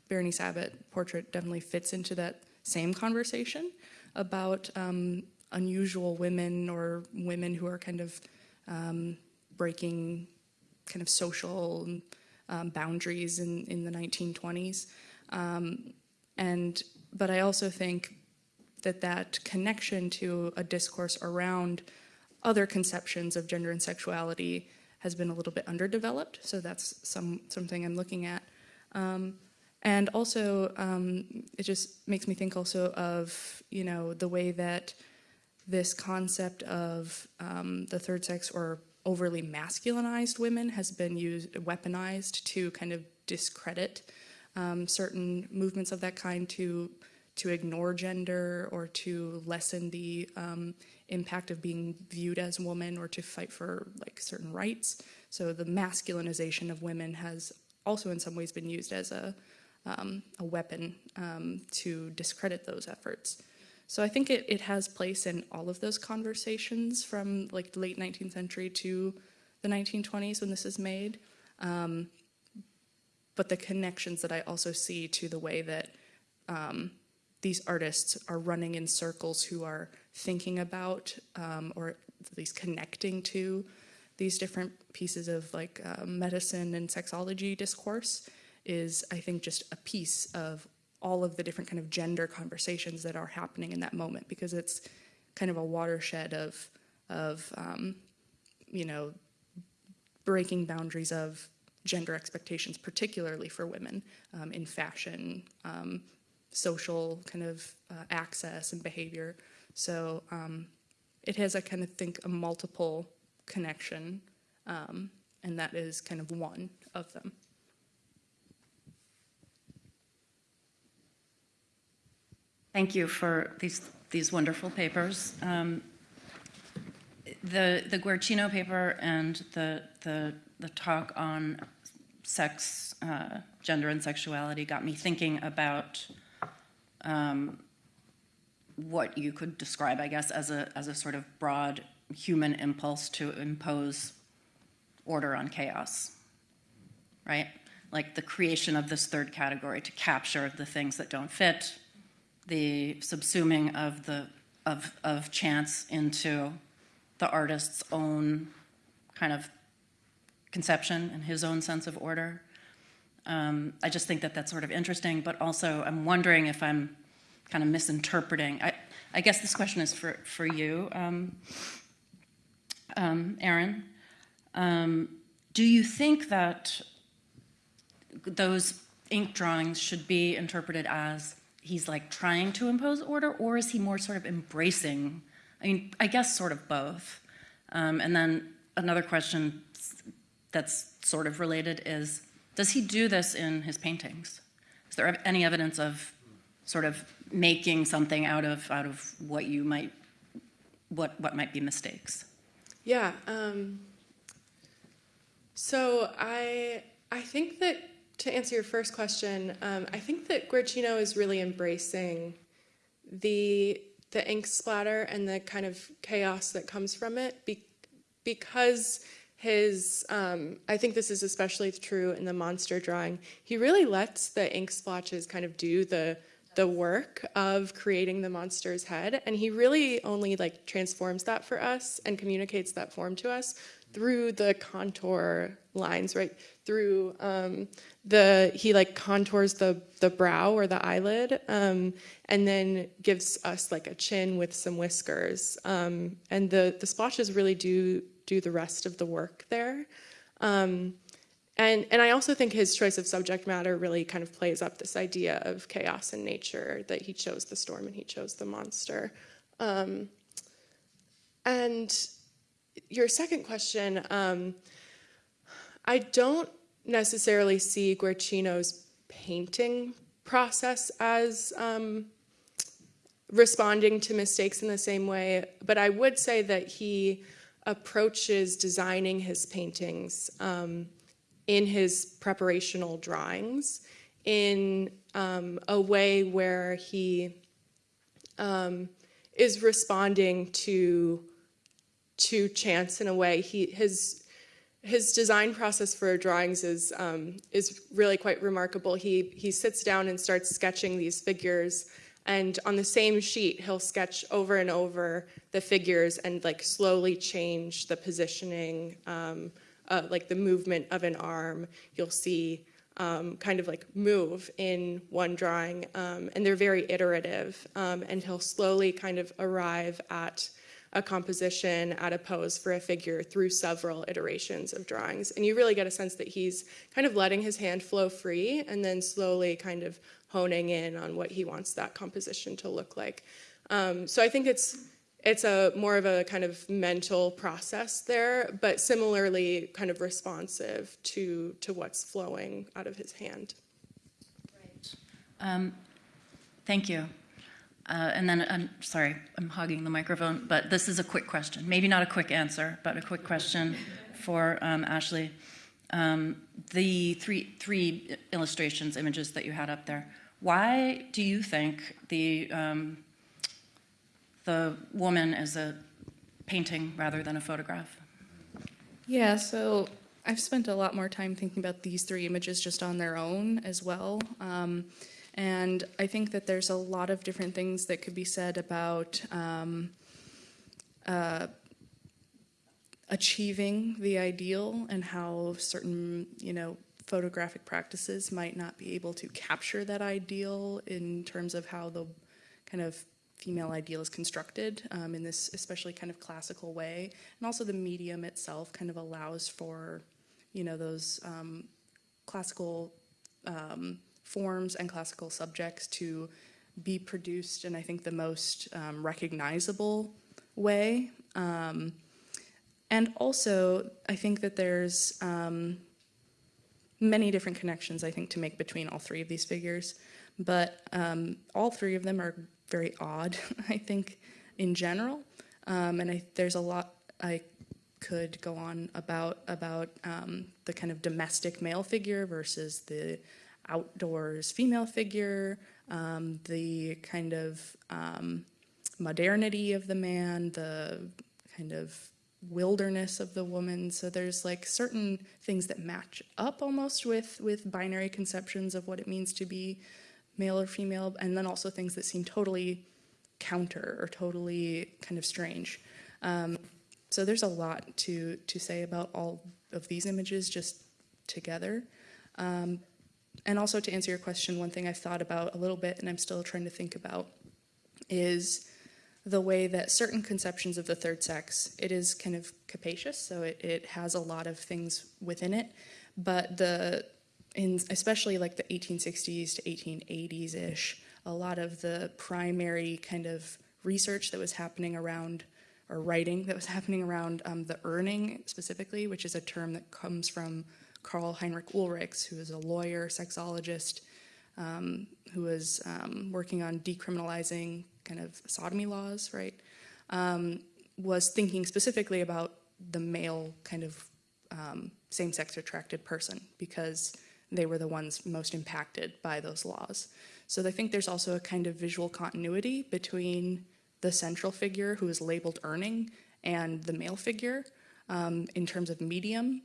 Berenice Abbott portrait definitely fits into that same conversation about um, unusual women or women who are kind of um, breaking kind of social um, boundaries in, in the 1920s. Um, and but I also think that that connection to a discourse around other conceptions of gender and sexuality has been a little bit underdeveloped. So that's some something I'm looking at. Um, and also, um, it just makes me think also of you know the way that this concept of um, the third sex or overly masculinized women has been used weaponized to kind of discredit um, certain movements of that kind to to ignore gender or to lessen the um, impact of being viewed as a woman or to fight for like certain rights. So the masculinization of women has also in some ways been used as a, um, a weapon um, to discredit those efforts. So I think it, it has place in all of those conversations from like the late 19th century to the 1920s when this is made. Um, but the connections that I also see to the way that um, these artists are running in circles who are thinking about um, or at least connecting to these different pieces of like uh, medicine and sexology discourse is I think just a piece of all of the different kind of gender conversations that are happening in that moment because it's kind of a watershed of of um, you know breaking boundaries of gender expectations, particularly for women um, in fashion, um, social kind of uh, access and behavior. So um, it has, I kind of think, a multiple connection, um, and that is kind of one of them.
Thank you for these, these wonderful papers. Um, The, the Guercino paper and the, the, the talk on sex, uh, gender and sexuality got me thinking about um, what you could describe, I guess, as a, as a sort of broad human impulse to impose order on chaos, right? Like the creation of this third category to capture the things that don't fit, the subsuming of the of of chance into the artist's own kind of conception and his own sense of order. Um, I just think that that's sort of interesting, but also I'm wondering if I'm kind of misinterpreting. I, I guess this question is for, for you, um, um, Erin. Um, do you think that those ink drawings should be interpreted as he's like trying to impose order, or is he more sort of embracing? I mean, I guess sort of both. Um, and then another question that's sort of related is, does he do this in his paintings? Is there any evidence of sort of making something out of out of what you might what what might be mistakes?
Yeah. Um, so I I think that to answer your first question, um, I think that Guercino is really embracing the the ink splatter and the kind of chaos that comes from it be, because his um, I think this is especially true in the monster drawing. He really lets the ink splotches kind of do the the work of creating the monster's head and he really only like transforms that for us and communicates that form to us through the contour lines right through um, the he like contours the the brow or the eyelid um, and then gives us like a chin with some whiskers um, and the the splotches really do do the rest of the work there um, and, and I also think his choice of subject matter really kind of plays up this idea of chaos in nature, that he chose the storm and he chose the monster. Um, and your second question, um, I don't necessarily see Guercino's painting process as um, responding to mistakes in the same way, but I would say that he approaches designing his paintings um, in his preparational drawings in um, a way where he um, is responding to to chance in a way. He his his design process for drawings is um, is really quite remarkable. He he sits down and starts sketching these figures, and on the same sheet he'll sketch over and over the figures and like slowly change the positioning. Um, uh, like the movement of an arm. You'll see um, kind of like move in one drawing, um, and they're very iterative. Um, and he'll slowly kind of arrive at a composition, at a pose for a figure through several iterations of drawings. And you really get a sense that he's kind of letting his hand flow free and then slowly kind of honing in on what he wants that composition to look like. Um, so I think it's it's a more of a kind of mental process there, but similarly kind of responsive to to what's flowing out of his hand.
Um, Thank you. Uh, And then, I'm sorry, I'm hogging the microphone, but this is a quick question. Maybe not a quick answer, but a quick question for um, Ashley. Um, The three, three illustrations, images that you had up there, why do you think the, um, the woman is a painting rather than a photograph?
Yeah, so I've spent a lot more time thinking about these three images just on their own as well. Um, and I think that there's a lot of different things that could be said about um, uh, achieving the ideal and how certain, you know, photographic practices might not be able to capture that ideal in terms of how the kind of female ideal is constructed um, in this especially kind of classical way. And also the medium itself kind of allows for, you know, those um, classical um, forms and classical subjects to be produced in, I think, the most um, recognizable way. And also, I think that there's um, many different connections, I think, to make between all three of these figures. But um, all three of them are very odd, I think, in general. Um, and I, there's a lot I could go on about about um, the kind of domestic male figure versus the outdoors female figure, um, the kind of um, modernity of the man, the kind of wilderness of the woman. So there's like certain things that match up almost with with binary conceptions of what it means to be male or female, and then also things that seem totally counter or totally kind of strange. Um, so there's a lot to to say about all of these images just together. Um, and also to answer your question, one thing I've thought about a little bit and I'm still trying to think about is the way that certain conceptions of the third sex, it is kind of capacious, so it, it has a lot of things within it, but the, in especially like the 1860s to 1880s-ish, a lot of the primary kind of research that was happening around, or writing that was happening around um, the Urning specifically, which is a term that comes from Karl Heinrich Ulrichs, who is a lawyer, sexologist, um, who was um, working on decriminalizing kind of sodomy laws, right, um, was thinking specifically about the male kind of um, same-sex attracted person because they were the ones most impacted by those laws. So I think there's also a kind of visual continuity between the central figure who is labeled Urning and the male figure um, in terms of medium.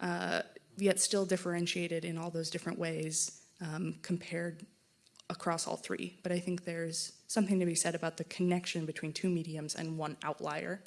Uh, yet still differentiated in all those different ways um, compared across all three. But I think there's something to be said about the connection between two mediums and one outlier.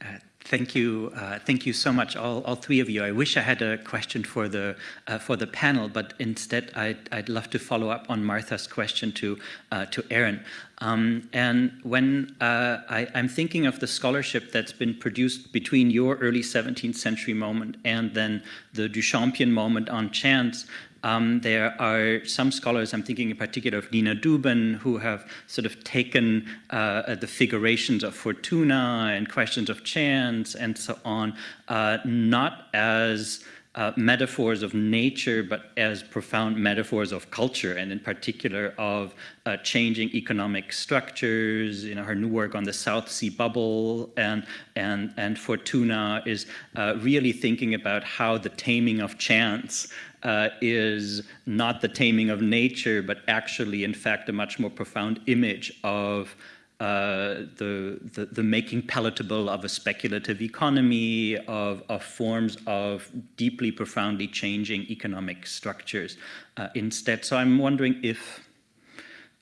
Uh, Thank you, uh, thank you so much, all, all three of you. I wish I had a question for the uh, for the panel, but instead I'd, I'd love to follow up on Martha's question to uh, to Erin. Um, and when uh, I, am thinking of the scholarship that's been produced between your early 17th century moment and then the Duchampian moment on chance, um, there are some scholars, I'm thinking in particular of Nina Dubin, who have sort of taken uh, the figurations of Fortuna and questions of chance and so on, uh, not as uh, metaphors of nature, but as profound metaphors of culture, and in particular of uh, changing economic structures. You know, her new work on the South Sea bubble and and and Fortuna is uh, really thinking about how the taming of chance uh, is not the taming of nature, but actually, in fact, a much more profound image of uh, the, the, the, making palatable of a speculative economy, of, of forms of deeply, profoundly changing economic structures uh, instead. So I'm wondering if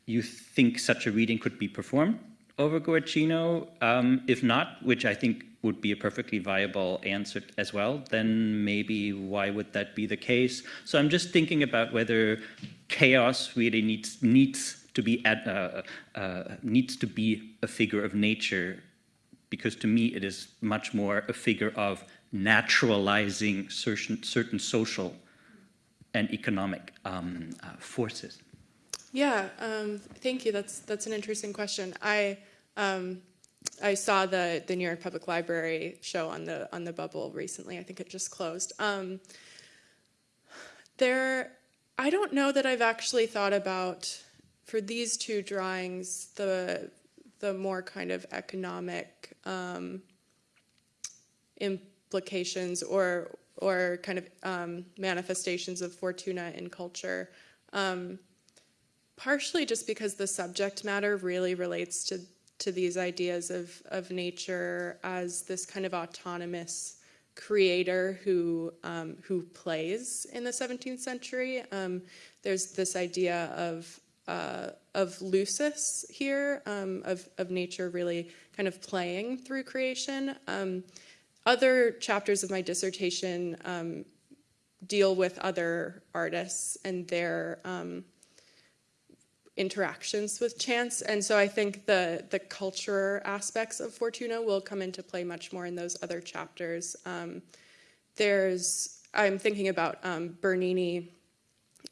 you think such a reading could be performed over Guercino. Um, if not, which I think would be a perfectly viable answer as well, then maybe why would that be the case? So I'm just thinking about whether chaos really needs needs to be at, uh, uh, needs to be a figure of nature, because to me it is much more a figure of naturalizing certain certain social and economic um, uh, forces.
Yeah, um, thank you. That's that's an interesting question. I um, I saw the the New York Public Library show on the on the bubble recently. I think it just closed. Um, there, I don't know that I've actually thought about for these two drawings the the more kind of economic um, implications or or kind of um, manifestations of Fortuna in culture. Um, partially just because the subject matter really relates to to these ideas of of nature as this kind of autonomous creator who um, who plays in the 17th century. Um, there's this idea of uh, of lucis here, um, of of nature really kind of playing through creation. Um, other chapters of my dissertation um, deal with other artists and their um, interactions with chance. And so I think the, the culture aspects of Fortuna will come into play much more in those other chapters. Um, there's, I'm thinking about um, Bernini,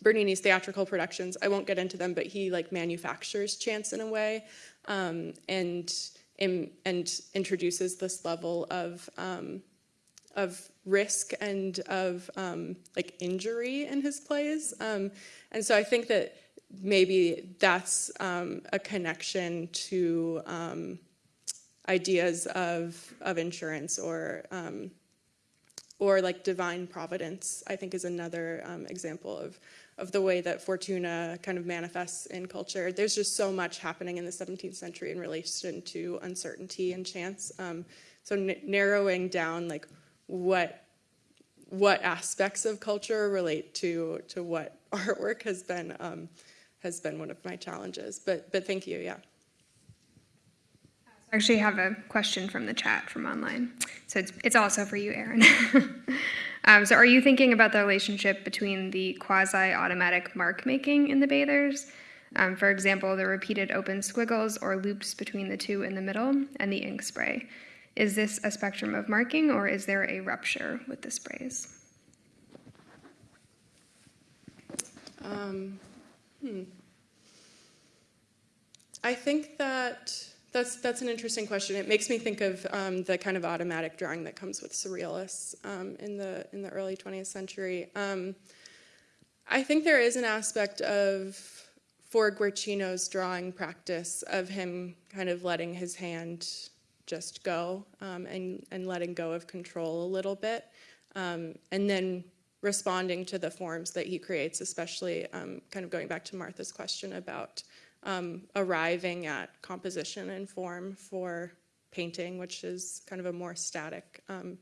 Bernini's theatrical productions. I won't get into them, but he like manufactures chance in a way um, and, and, and introduces this level of, um, of risk and of um, like injury in his plays. Um, and so I think that maybe that's um, a connection to um, ideas of, of insurance or, or like divine providence, I think is another um, example of, of the way that Fortuna kind of manifests in culture. There's just so much happening in the 17th century in relation to uncertainty and chance. Um, so narrowing down like what what aspects of culture relate to to what artwork has been um, has been one of my challenges. But but thank you, yeah.
I actually have a question from the chat from online. So it's, it's also for you, Erin. um, so are you thinking about the relationship between the quasi-automatic mark making in the bathers? Um, for example, the repeated open squiggles or loops between the two in the middle and the ink spray. Is this a spectrum of marking or is there a rupture with the sprays?
Um, Hmm. I think that that's that's an interesting question. It makes me think of um, the kind of automatic drawing that comes with surrealists um, in the in the early 20th century. Um, I think there is an aspect of for Guercino's drawing practice of him kind of letting his hand just go um, and and letting go of control a little bit, um, and then responding to the forms that he creates, especially um, kind of going back to Martha's question about um, arriving at composition and form for painting, which is kind of a more static um,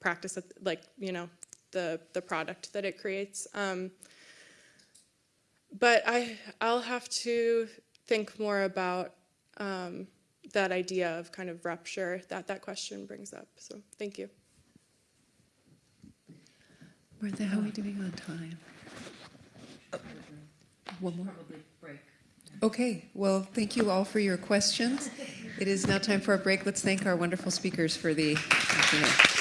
practice, of, like, you know, the, the product that it creates. Um, but I, I'll have to think more about um, that idea of kind of rupture that that question brings up. So thank you.
Martha, how are we doing on time? One more? Okay, well, thank you all for your questions. It is now time for a break. Let's thank our wonderful speakers for the afternoon.